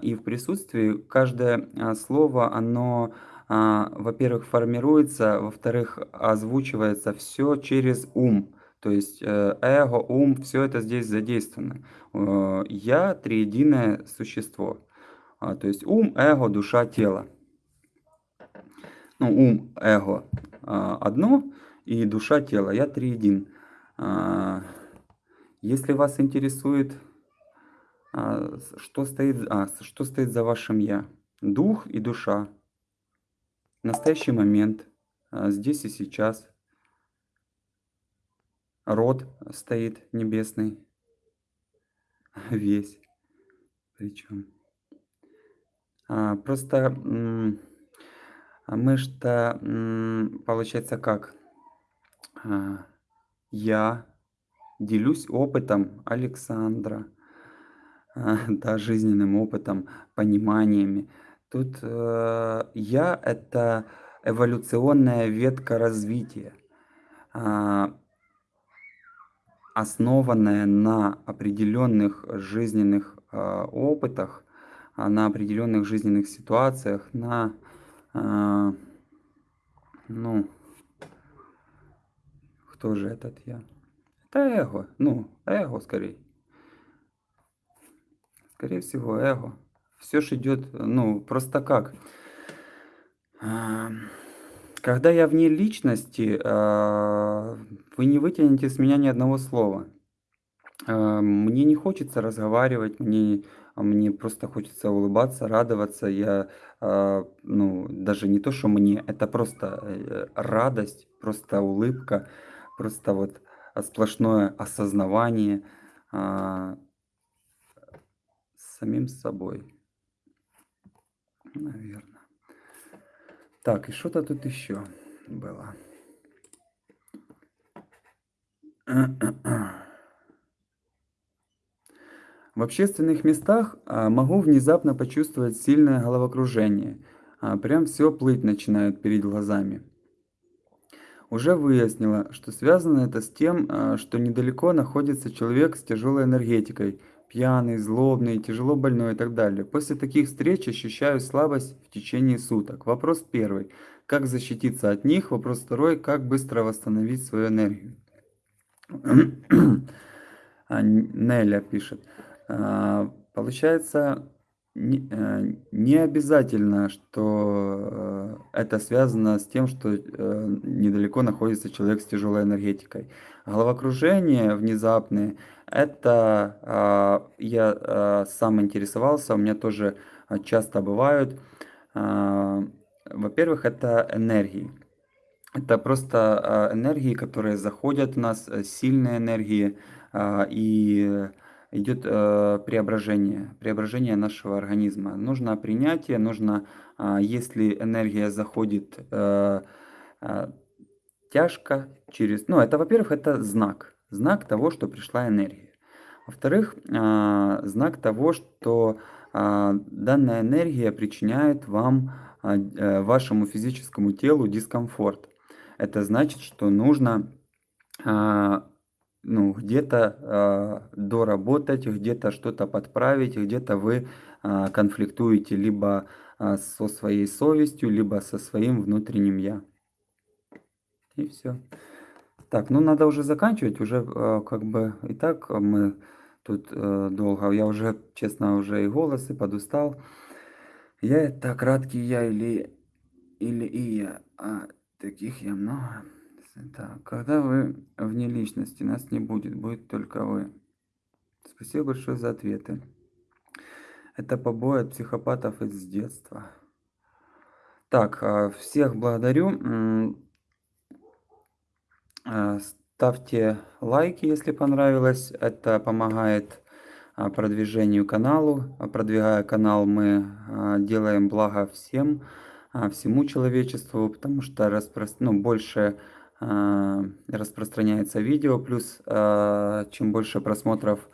и в присутствии, каждое слово, оно, во-первых, формируется, во-вторых, озвучивается все через ум. То есть э, эго, ум, все это здесь задействовано. Э, я триединое существо. А, то есть ум, эго, душа, тело. Ну, ум, эго а, одно, и душа, тело. Я триедин. А, Если вас интересует, что стоит, а, что стоит за вашим «я», дух и душа, настоящий момент, здесь и сейчас, род стоит небесный, весь причем. А, просто мы что, получается как? А, я делюсь опытом Александра, а, да, жизненным опытом, пониманиями. Тут э, я это эволюционная ветка развития, а, основанная на определенных жизненных а, опытах, а, на определенных жизненных ситуациях, на а, ну, кто же этот я? Это эго, ну, эго скорее. Скорее всего, эго. Все же идет, ну, просто как. Когда я вне личности, а, вы не вытянете с меня ни одного слова. А, мне не хочется разговаривать, мне, мне просто хочется улыбаться, радоваться. Я, ну, даже не то, что мне, это просто э, радость, просто улыбка, просто вот сплошное осознавание самим собой. Наверное. Так, и что-то тут еще было. В общественных местах а, могу внезапно почувствовать сильное головокружение. А, прям все плыть начинает перед глазами. Уже выяснила, что связано это с тем, а, что недалеко находится человек с тяжелой энергетикой – пьяный, злобный, тяжело больной и так далее. После таких встреч ощущаю слабость в течение суток. Вопрос первый. Как защититься от них? Вопрос второй. Как быстро восстановить свою энергию? А, Неля пишет. А, получается, не, э, не обязательно, что э, это связано с тем, что э, недалеко находится человек с тяжелой энергетикой. Головокружение внезапные, это а, я сам интересовался, у меня тоже часто бывают. Во-первых, это энергии. Это просто энергии, которые заходят в нас, сильные энергии, и идет э, преображение, преображение нашего организма. Нужно принятие, нужно, э, если энергия заходит э, э, тяжко через... Ну, это, во-первых, это знак, знак того, что пришла энергия. Во-вторых, э, знак того, что э, данная энергия причиняет вам, э, вашему физическому телу дискомфорт. Это значит, что нужно ну, где-то э, доработать, где-то что-то подправить, где-то вы э, конфликтуете либо э, со своей совестью, либо со своим внутренним я. И все. Так, ну надо уже заканчивать, уже э, как бы и так мы тут э, долго, я уже, честно, уже и голос, и подустал. Я это краткий я или, или и я, а таких я много. Так, когда вы вне личности, нас не будет, будет только вы. Спасибо большое за ответы. Это побои от психопатов из детства. Так, а, всех благодарю. А, ставьте лайки, если понравилось. Это помогает а, продвижению каналу. Продвигая канал, мы делаем благо всем, всему человечеству, потому что распро... ну, больше распространяется видео, плюс а, чем больше просмотров,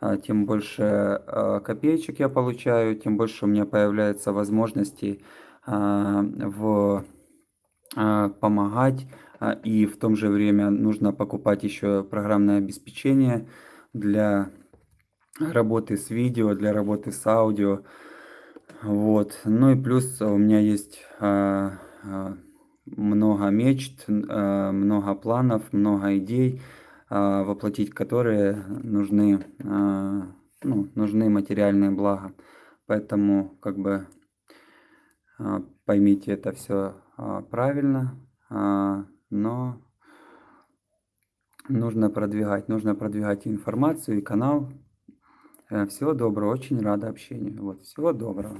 а, тем больше копеечек я получаю, тем больше у меня появляется возможностей в помогать и в том же время нужно покупать еще программное обеспечение для работы с видео, для работы с аудио. Вот. Ну и плюс у меня есть много мечт, э, много планов, много идей, э, воплотить которые нужны, э, ну, нужны материальные блага. Поэтому как бы поймите это все правильно, но Нужно продвигать, нужно продвигать информацию и канал. Всего доброго, очень рада общению. Вот, всего доброго.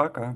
Пока.